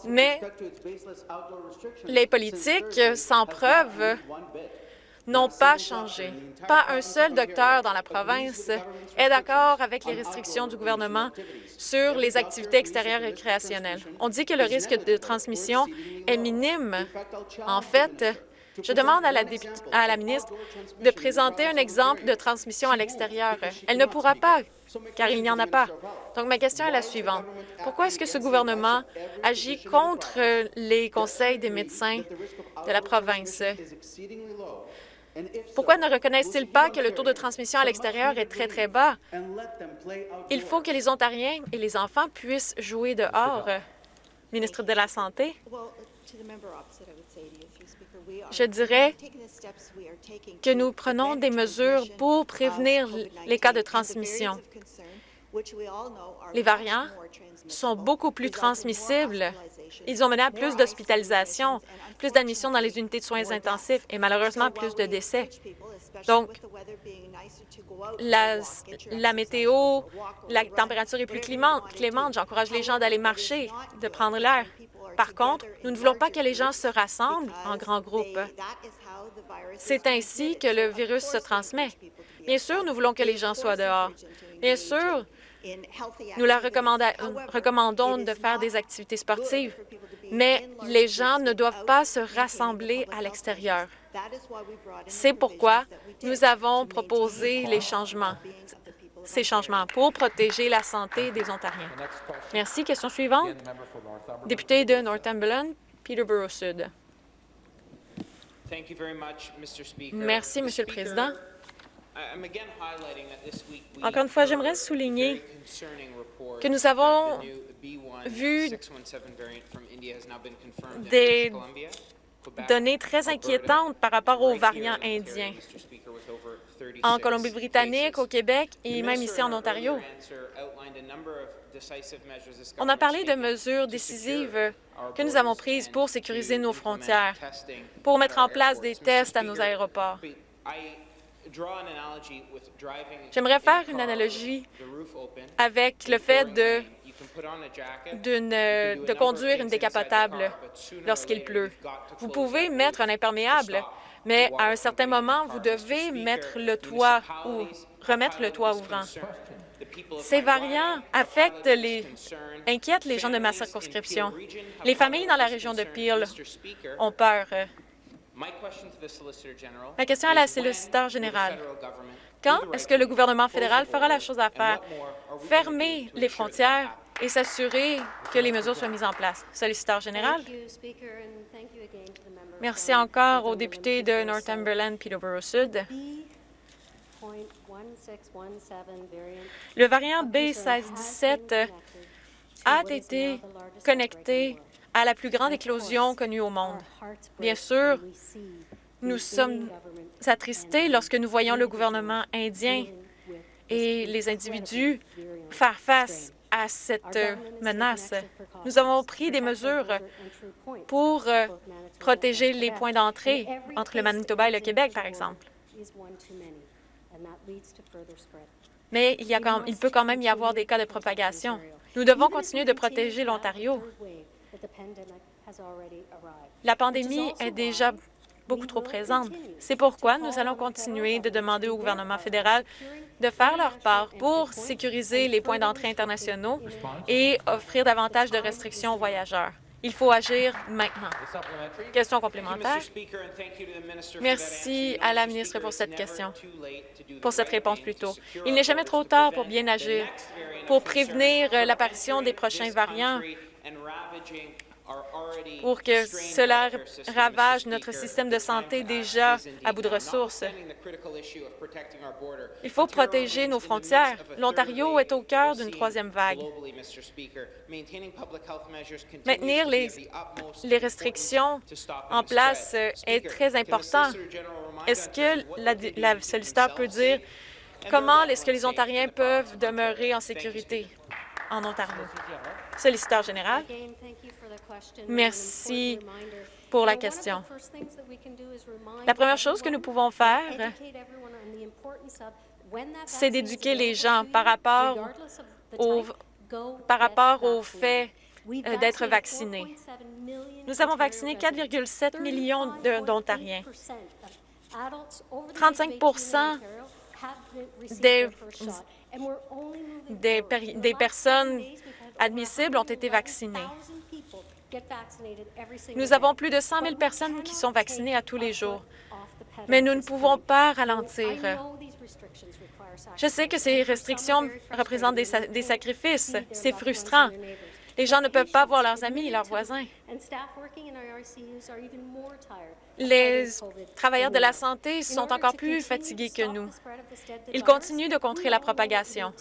mais les politiques sans preuve n'ont pas changé. Pas un seul docteur dans la province est d'accord avec les restrictions du gouvernement sur les activités extérieures récréationnelles. On dit que le risque de transmission est minime. En fait, Je demande à la, à la ministre de présenter un exemple de transmission à l'extérieur. Elle ne pourra pas, car il n'y en a pas. Donc, ma question est la suivante. Pourquoi est-ce que ce gouvernement agit contre les conseils des médecins de la province? Pourquoi ne reconnaissent-ils pas que le taux de transmission à l'extérieur est très, très bas? Il faut que les Ontariens et les enfants puissent jouer dehors. Ministre de la Santé, je dirais que nous prenons des mesures pour prévenir les cas de transmission. Les variants sont beaucoup plus transmissibles. Ils ont mené à plus d'hospitalisations, plus d'admissions dans les unités de soins intensifs et malheureusement plus de décès. Donc, la, météo, la température est plus clémente. clémente. J'encourage les gens d'aller marcher, de prendre l'air. Par contre, nous ne voulons pas que les gens se rassemblent en grands groupes. C'est ainsi que le virus se transmet. Bien sûr, nous voulons que les gens soient dehors. Bien sûr, nous leur recommandons de faire des activités sportives, mais les gens ne doivent pas se rassembler à l'extérieur. C'est pourquoi nous avons proposé les changements, ces changements pour protéger la santé des Ontariens. Merci. Question suivante. Député de Northumberland, Peterborough Sud. Merci, Monsieur le Président. Encore une fois, j'aimerais souligner que nous avons vu des données très inquiétantes par rapport aux variants indiens en Colombie-Britannique, au Québec et même ici en Ontario. On a parlé de mesures décisives que nous avons prises pour sécuriser nos frontières, pour mettre en place des tests à nos aéroports. J'aimerais faire une analogie avec le fait de, de conduire une décapotable lorsqu'il pleut. Vous pouvez mettre un imperméable, mais à un certain moment, vous devez mettre le toit ou remettre le toit ouvrant. Ces variants affectent les, inquiètent les gens de ma circonscription. Les familles dans la région de Peel ont peur. Ma question à la solliciteur générale. Quand est-ce que le gouvernement fédéral fera la chose à faire? Fermer les frontières et s'assurer que les mesures soient mises en place. Solliciteur général. Merci encore au député de Northumberland, Peterborough Sud. Le variant B1617 a été connecté à la plus grande éclosion connue au monde. Bien sûr, nous sommes attristés lorsque nous voyons le gouvernement indien et les individus faire face à cette menace. Nous avons pris des mesures pour euh, protéger les points d'entrée entre le Manitoba et le Québec, par exemple. Mais il, peut quand même y avoir des cas de propagation. Nous devons continuer de protéger l'Ontario. La pandémie est déjà beaucoup trop présente. C'est pourquoi nous allons continuer de demander au gouvernement fédéral de faire leur part pour sécuriser les points d'entrée internationaux et offrir davantage de restrictions aux voyageurs. Il faut agir maintenant. Question complémentaire. Merci à la ministre pour cette question, pour cette réponse plutôt. Il n'est jamais trop tard pour bien agir, pour prévenir l'apparition des prochains variants pour que cela ravage notre système de santé déjà à bout de ressources. Il faut protéger nos frontières. L'Ontario est au cœur d'une troisième vague. Maintenir les, les restrictions en place est très important. Est-ce que la, la solliciteur peut dire comment est-ce que les Ontariens peuvent demeurer en sécurité? En Ontario? Solliciteur général. Merci pour la question. La première chose que nous pouvons faire, c'est d'éduquer les gens par rapport au, par rapport au fait euh, d'être vaccinés. Nous avons vacciné 4,7 millions d'Ontariens. 35 des, des, des personnes admissibles ont été vaccinées. Nous avons plus de 100 000 personnes qui sont vaccinées à tous les jours, mais nous ne pouvons pas ralentir. Je sais que ces restrictions représentent des, sa des sacrifices. C'est frustrant. Les gens ne peuvent pas voir leurs amis et leurs voisins. Les travailleurs de la santé sont encore plus fatigués que nous. Ils continuent de contrer la propagation.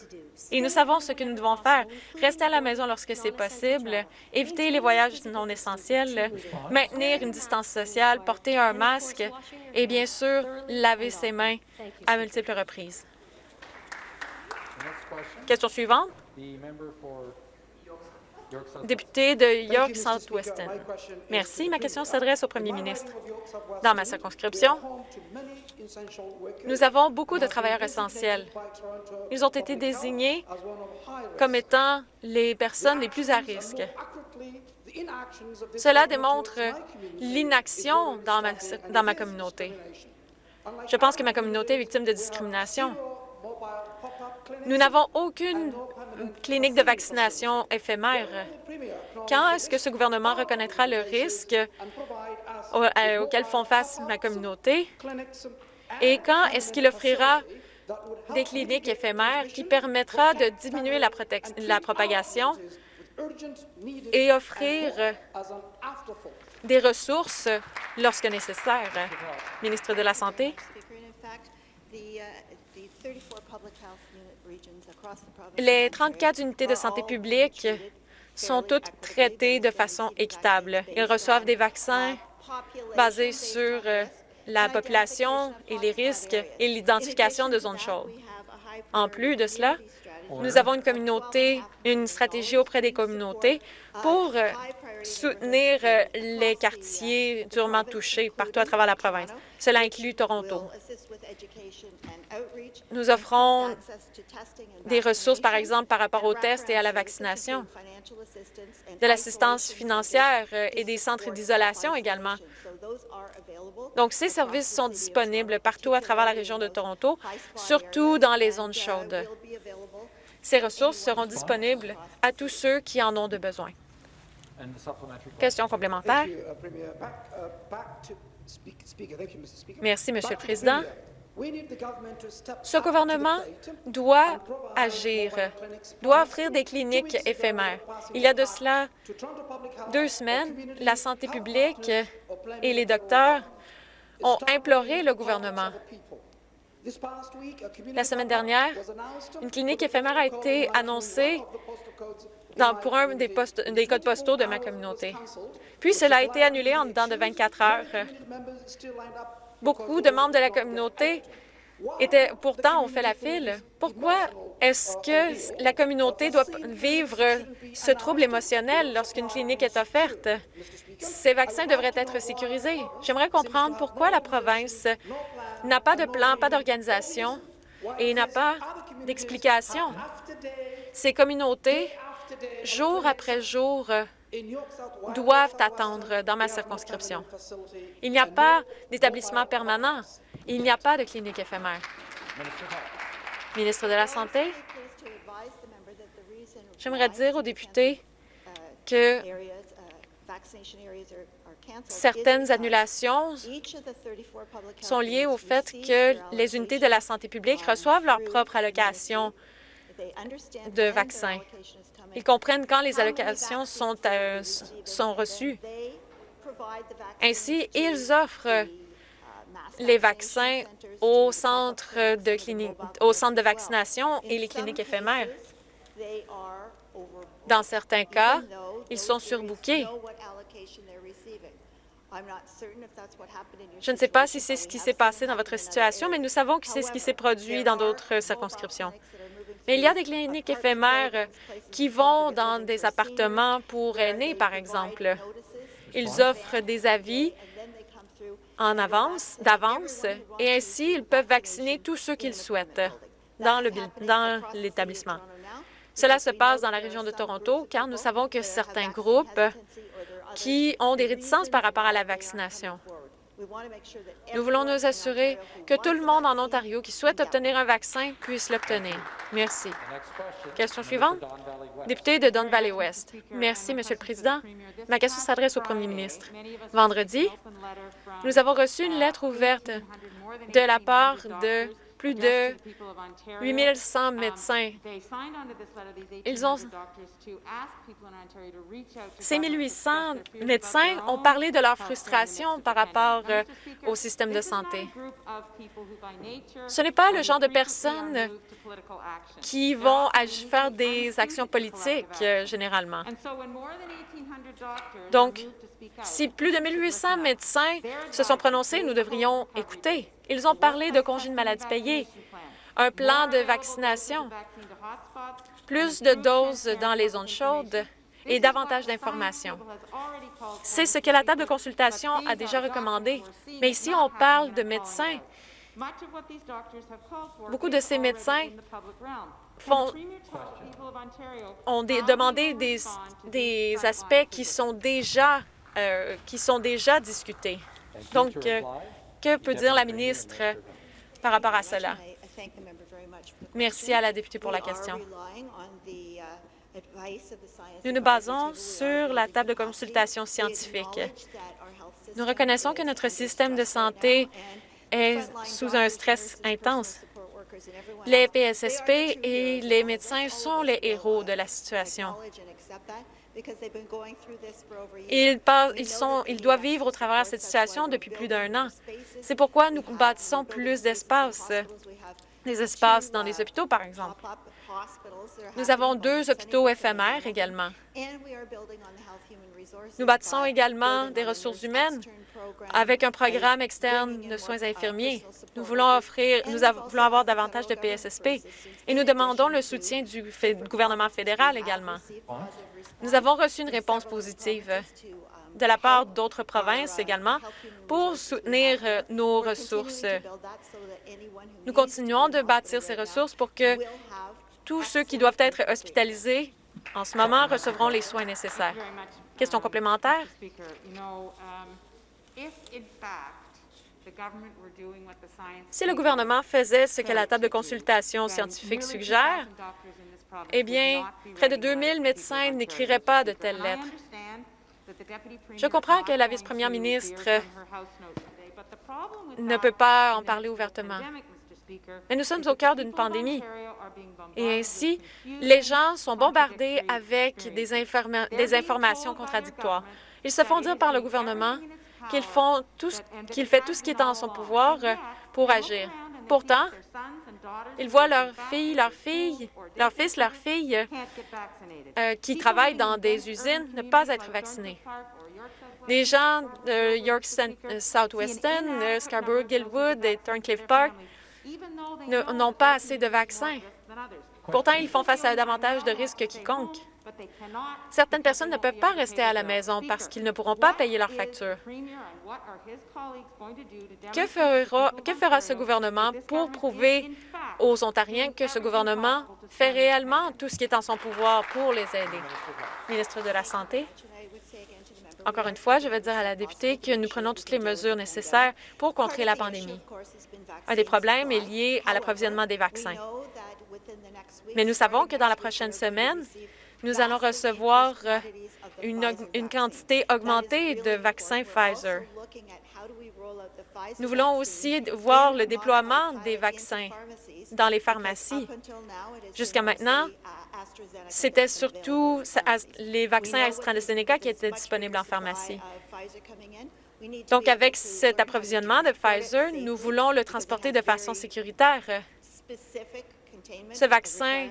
Et nous savons ce que nous devons faire. Rester à la maison lorsque c'est possible, éviter les voyages non essentiels, maintenir une distance sociale, porter un masque et bien sûr laver ses mains à multiples reprises. Question suivante. Député de York South-Weston. Merci. Ma question s'adresse au premier ministre. Dans ma circonscription, nous avons beaucoup de travailleurs essentiels. Ils ont été désignés comme étant les personnes les plus à risque. Cela démontre l'inaction dans ma, dans ma communauté. Je pense que ma communauté est victime de discrimination. Nous n'avons aucune clinique de vaccination éphémère. Quand est-ce que ce gouvernement reconnaîtra le risque euh, auquel font face ma communauté? Et quand est-ce qu'il offrira des cliniques éphémères qui permettra de diminuer la, la propagation et offrir des ressources lorsque nécessaire? Ministre de la Santé. Les 34 unités de santé publique sont toutes traitées de façon équitable. Ils reçoivent des vaccins basés sur euh, la population et les risques et l'identification de zones chaudes. En plus de cela, nous avons une communauté, une stratégie auprès des communautés pour euh, soutenir euh, les quartiers durement touchés partout à travers la province. Cela inclut Toronto. Nous offrons des ressources, par exemple, par rapport aux tests et à la vaccination, de l'assistance financière euh, et des centres d'isolation également. Donc, ces services sont disponibles partout à travers la région de Toronto, surtout dans les zones chaudes. Ces ressources seront disponibles à tous ceux qui en ont de besoin. Question complémentaire. Merci, Monsieur le Président. Ce gouvernement doit agir, doit offrir des cliniques éphémères. Il y a de cela deux semaines, la santé publique et les docteurs ont imploré le gouvernement la semaine dernière, une clinique éphémère a été annoncée dans, pour un des, postes, des codes postaux de ma communauté. Puis cela a été annulé en dedans de 24 heures. Beaucoup de membres de la communauté pourtant ont fait la file. Pourquoi est-ce que la communauté doit vivre ce trouble émotionnel lorsqu'une clinique est offerte? Ces vaccins devraient être sécurisés. J'aimerais comprendre pourquoi la province n'a pas de plan, pas d'organisation et n'a pas d'explication. Ces communautés, jour après jour, doivent attendre dans ma circonscription. Il n'y a pas d'établissement permanent. Il n'y a pas de clinique éphémère. Ministre de la Santé, j'aimerais dire aux députés que Certaines annulations sont liées au fait que les unités de la santé publique reçoivent leur propre allocation de vaccins. Ils comprennent quand les allocations sont, euh, sont reçues. Ainsi, ils offrent les vaccins au centre de, clinique, au centre de vaccination et les cliniques éphémères. Dans certains cas, ils sont surbookés. Je ne sais pas si c'est ce qui s'est passé dans votre situation, mais nous savons que c'est ce qui s'est produit dans d'autres circonscriptions. Mais il y a des cliniques éphémères qui vont dans des appartements pour aînés, par exemple. Ils offrent des avis en avance, d'avance, et ainsi ils peuvent vacciner tous ceux qu'ils souhaitent dans l'établissement. Cela se passe dans la région de Toronto, car nous savons que certains groupes qui ont des réticences par rapport à la vaccination. Nous voulons nous assurer que tout le monde en Ontario qui souhaite obtenir un vaccin puisse l'obtenir. Merci. Question suivante. Député de Don Valley West. Merci, Monsieur le Président. Ma question s'adresse au Premier ministre. Vendredi, nous avons reçu une lettre ouverte de la part de plus de 8100 médecins. Ils ont... Ces 1800 médecins ont parlé de leur frustration par rapport euh, au système de santé. Ce n'est pas le genre de personnes qui vont faire des actions politiques, euh, généralement. Donc, si plus de 1800 médecins se sont prononcés, nous devrions écouter. Ils ont parlé de congés de maladie payés, un plan de vaccination, plus de doses dans les zones chaudes et davantage d'informations. C'est ce que la table de consultation a déjà recommandé. Mais ici, on parle de médecins. Beaucoup de ces médecins font, ont demandé des, des aspects qui sont déjà, euh, qui sont déjà discutés. Donc, euh, que peut dire la ministre par rapport à cela? Merci à la députée pour la question. Nous nous basons sur la table de consultation scientifique. Nous reconnaissons que notre système de santé est sous un stress intense. Les PSSP et les médecins sont les héros de la situation. Ils, passent- ils, sont, ils doivent vivre au travers de cette situation depuis plus d'un an. C'est pourquoi nous bâtissons plus d'espaces, des espaces dans les hôpitaux, par exemple. Nous avons deux hôpitaux éphémères également. Nous bâtissons également des ressources humaines avec un programme externe de soins infirmiers. Nous voulons offrir, nous av- voulons avoir davantage de PSSP et nous demandons le soutien du fé- gouvernement fédéral également. Nous avons reçu une réponse positive de la part d'autres provinces également pour soutenir euh, nos ressources. Nous continuons de bâtir ces ressources pour que tous ceux qui doivent être hospitalisés en ce moment recevront les soins nécessaires. Question complémentaire? Si le gouvernement faisait ce que la table de consultation scientifique suggère, eh bien, près de 2000 médecins n'écriraient pas de telles lettres. Je comprends que la vice-première ministre ne peut pas en parler ouvertement. Mais nous sommes au cœur d'une pandémie. Et ainsi, les gens sont bombardés avec des, informa- des informations contradictoires. Ils se font dire par le gouvernement qu'il fait tout ce qui est en son pouvoir pour agir. Pourtant, ils voient leurs filles, leurs filles, leurs fils, leurs filles euh, qui travaillent dans des usines ne pas être vaccinés. Les gens de York euh, Southwestern, Scarborough, Gilwood et Thorncliffe Park n'ont pas assez de vaccins. Pourtant, ils font face à davantage de risques quiconque. Certaines personnes ne peuvent pas rester à la maison parce qu'ils ne pourront pas payer leurs factures. Que fera, que fera ce gouvernement pour prouver aux Ontariens que ce gouvernement fait réellement tout ce qui est en son pouvoir pour les aider? Ministre de la Santé. Encore une fois, je vais dire à la députée que nous prenons toutes les mesures nécessaires pour contrer la pandémie. Un des problèmes est lié à l'approvisionnement des vaccins. Mais nous savons que dans la prochaine semaine, nous allons recevoir euh, une, quantité augmentée de vaccins Pfizer. Nous voulons aussi voir le déploiement des vaccins dans les pharmacies. Jusqu'à maintenant, c'était surtout les vaccins AstraZeneca qui étaient disponibles en pharmacie. Donc, avec cet approvisionnement de Pfizer, nous voulons le transporter de façon sécuritaire. Ce vaccin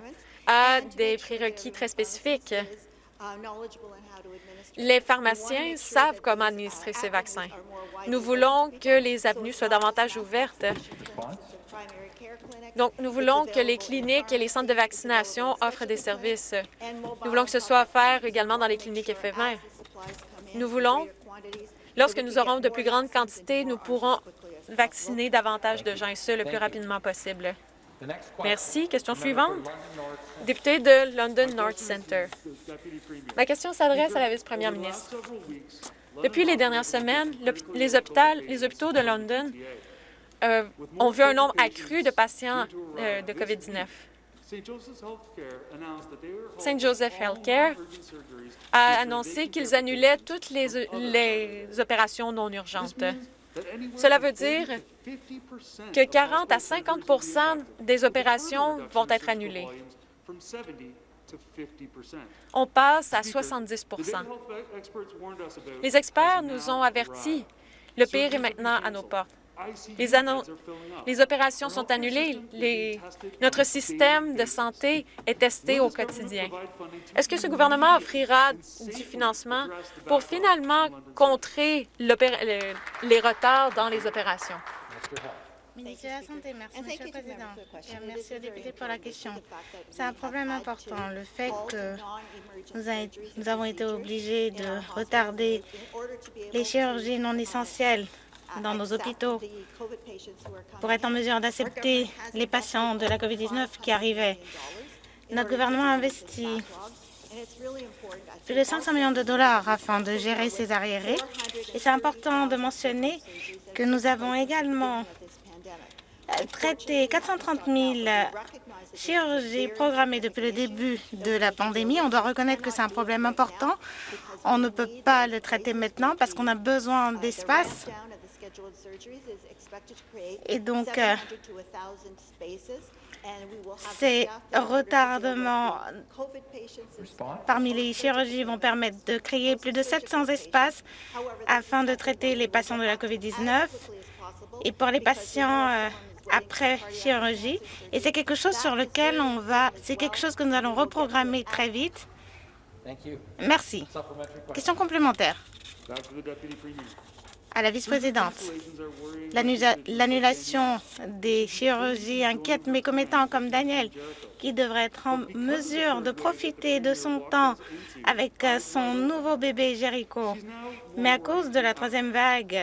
a des prérequis très spécifiques. Les pharmaciens savent comment administrer ces vaccins. Nous voulons que les avenues soient davantage ouvertes. Donc, nous voulons que les cliniques et les centres de vaccination offrent des services. Nous voulons que ce soit offert également dans les cliniques éphémères. Nous voulons, lorsque nous aurons de plus grandes quantités, nous pourrons vacciner davantage de gens, et ce, le plus rapidement possible. Merci. Question suivante. Député de London North Centre. Ma question s'adresse à la vice-première ministre. Depuis les dernières semaines, les, les hôpitaux de London euh, ont vu un nombre accru de patients euh, de COVID-19. St. Joseph Healthcare a annoncé qu'ils annulaient toutes les, les opérations non urgentes. Cela veut dire que 40 à 50% des opérations vont être annulées. On passe à 70% Les experts nous ont avertis. Le pire est maintenant à nos portes. Les, les opérations sont annulées. Notre système de santé est testé au quotidien. Est-ce que ce gouvernement offrira du financement pour finalement contrer les retards dans les opérations? Ministre de la Santé, merci, Monsieur le Président. Et merci aux députés pour la question. C'est un problème important, le fait que nous avons été obligés de retarder les chirurgies non essentielles dans nos hôpitaux pour être en mesure d'accepter les patients de la COVID-19 qui arrivaient. Notre gouvernement a investi plus de 500 millions de dollars afin de gérer ces arriérés. Et c'est important de mentionner que nous avons également traité 430 000 chirurgies programmées depuis le début de la pandémie. On doit reconnaître que c'est un problème important. On ne peut pas le traiter maintenant parce qu'on a besoin d'espace et donc, euh, ces retardements parmi les chirurgies vont permettre de créer plus de 700 espaces afin de traiter les patients de la COVID-19 et pour les patients euh, après chirurgie. Et c'est quelque chose sur lequel on va, c'est quelque chose que nous allons reprogrammer très vite. Merci. Question. Complémentaire à la vice-présidente. L'annulation des chirurgies inquiète mes commettants comme Daniel, qui devrait être en mesure de profiter de son temps avec euh, son nouveau bébé Jericho. Mais à cause de la troisième vague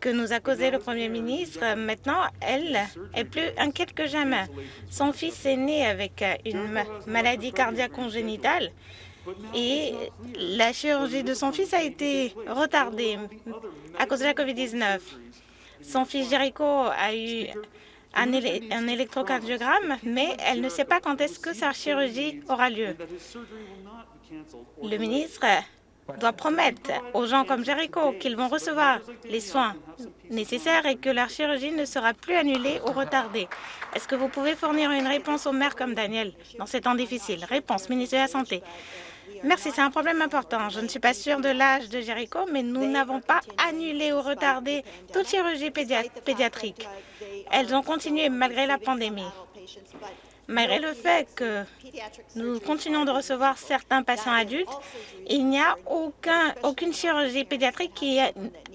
que nous a causé le Premier ministre, maintenant, elle est plus inquiète que jamais. Son fils est né avec euh, une maladie cardiaque congénitale et la chirurgie de son fils a été retardée à cause de la COVID-19. Son fils Jericho a eu un, électrocardiogramme, mais elle ne sait pas quand est-ce que sa chirurgie aura lieu. Le ministre doit promettre aux gens comme Jericho qu'ils vont recevoir les soins nécessaires et que leur chirurgie ne sera plus annulée ou retardée. Est-ce que vous pouvez fournir une réponse aux maires comme Daniel dans ces temps difficiles? Réponse, ministre de la Santé. Merci, c'est un problème important. Je ne suis pas sûre de l'âge de Jericho, mais nous n'avons pas annulé ou retardé toute chirurgie pédiatrique. Elles ont continué malgré la pandémie. Malgré le fait que nous continuons de recevoir certains patients adultes, il n'y a aucun, aucune chirurgie pédiatrique qui,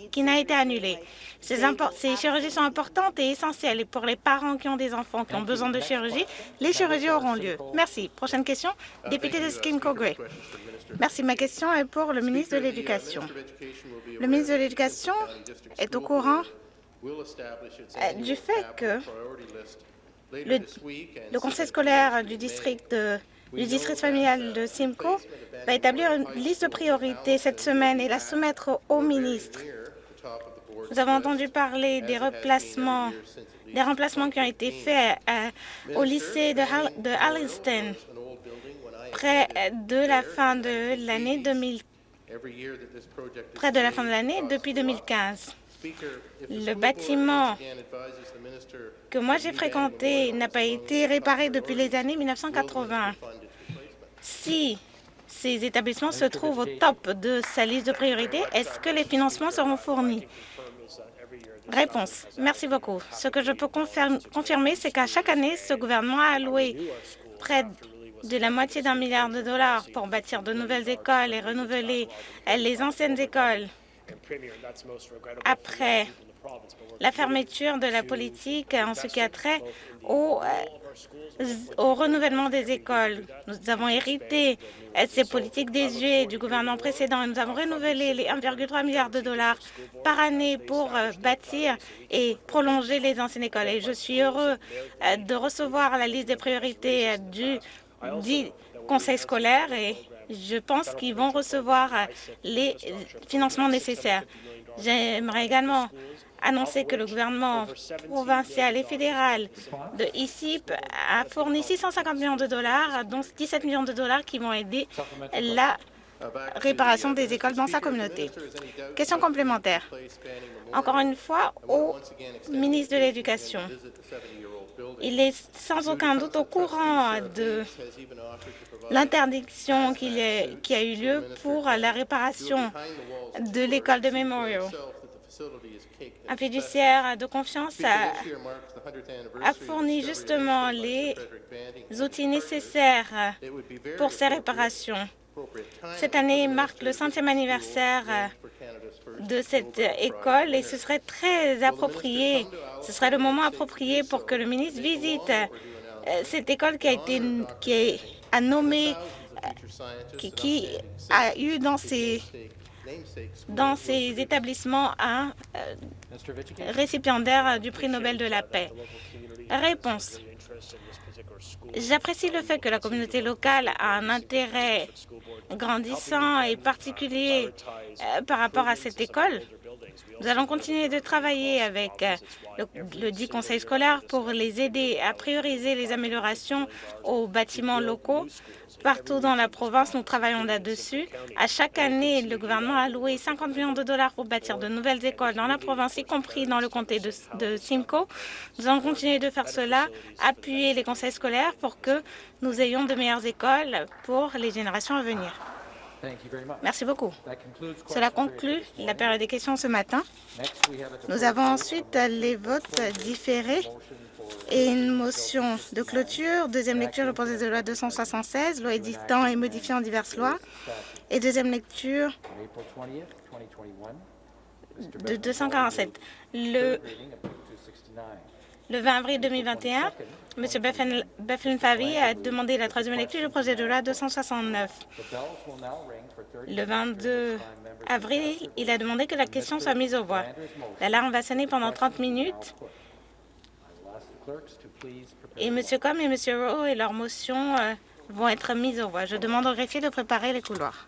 qui n'a été annulée. Ces, ces, chirurgies sont importantes et essentielles. Et pour les parents qui ont des enfants qui ont besoin de chirurgie, les chirurgies auront lieu. Merci. Prochaine question, député de Skimco Gray. Merci. Ma question est pour le ministre de l'Éducation. Le ministre de l'Éducation est au courant euh, du fait que le, conseil scolaire du district, du district familial de Simcoe va établir une liste de priorités cette semaine et la soumettre au ministre. Nous avons entendu parler des remplacements, des remplacements qui ont été faits au lycée de, de Alliston près de la fin de l'année 2000, près de la fin de l'année depuis 2015. Le bâtiment que moi j'ai fréquenté n'a pas été réparé depuis les années 1980. Si ces établissements se trouvent au top de sa liste de priorités, est-ce que les financements seront fournis? Réponse. Merci beaucoup. Ce que je peux confirmer, c'est qu'à chaque année, ce gouvernement a alloué près de la moitié d'un milliard de dollars pour bâtir de nouvelles écoles et renouveler les anciennes écoles. Après la fermeture de la politique en ce qui a trait au, euh, au renouvellement des écoles. Nous avons hérité euh, ces politiques désuètes du gouvernement précédent. Et nous avons renouvelé les 1,3 milliard de dollars par année pour euh, bâtir et prolonger les anciennes écoles. Et je suis heureux de recevoir la liste des priorités du, du conseil scolaire et je pense qu'ils vont recevoir euh, les euh, financements nécessaires. J'aimerais également annoncer que le gouvernement provincial et fédéral de ICIP a fourni 650 millions de dollars, dont 17 millions de dollars qui vont aider la réparation des écoles dans sa communauté. Question complémentaire. Encore une fois, au ministre de l'Éducation, il est sans aucun doute au courant de l'interdiction qui a eu lieu pour la réparation de l'école de Memorial. Un fiduciaire de confiance a, a fourni justement les outils nécessaires pour ces réparations. Cette année marque le centième anniversaire de cette école et ce serait très approprié, ce serait le moment approprié pour que le ministre visite euh, cette école qui a été qui a nommé euh, qui, qui a eu dans ses dans ces établissements un euh, récipiendaire du prix Nobel de la paix. Réponse. J'apprécie le fait que la communauté locale a un intérêt grandissant et particulier euh, par rapport à cette école. Nous allons continuer de travailler avec euh, le, le dit conseil scolaire pour les aider à prioriser les améliorations aux bâtiments locaux Partout dans la province, nous travaillons là-dessus. À chaque année, le gouvernement a alloué 50 millions de dollars pour bâtir de nouvelles écoles dans la province, y compris dans le comté de, Simcoe. Nous allons continuer de faire cela, appuyer les conseils scolaires pour que nous ayons de meilleures écoles pour les générations à venir. Merci beaucoup. Cela conclut la période des questions ce matin. Nous avons ensuite les votes différés et une motion de clôture. Deuxième lecture, le projet de loi 276, loi éditant et modifiant diverses lois. Et deuxième lecture de 247. Le, le 20 avril 2021, M. Bethlen Favi a demandé la troisième lecture du projet de loi 269. Le 22 avril, il a demandé que la question soit mise aux voix. L'alarme va sonner pendant 30 minutes et M. Com et M. Rowe et leurs motions euh, vont être mises aux voix. Je demande au greffier de préparer les couloirs.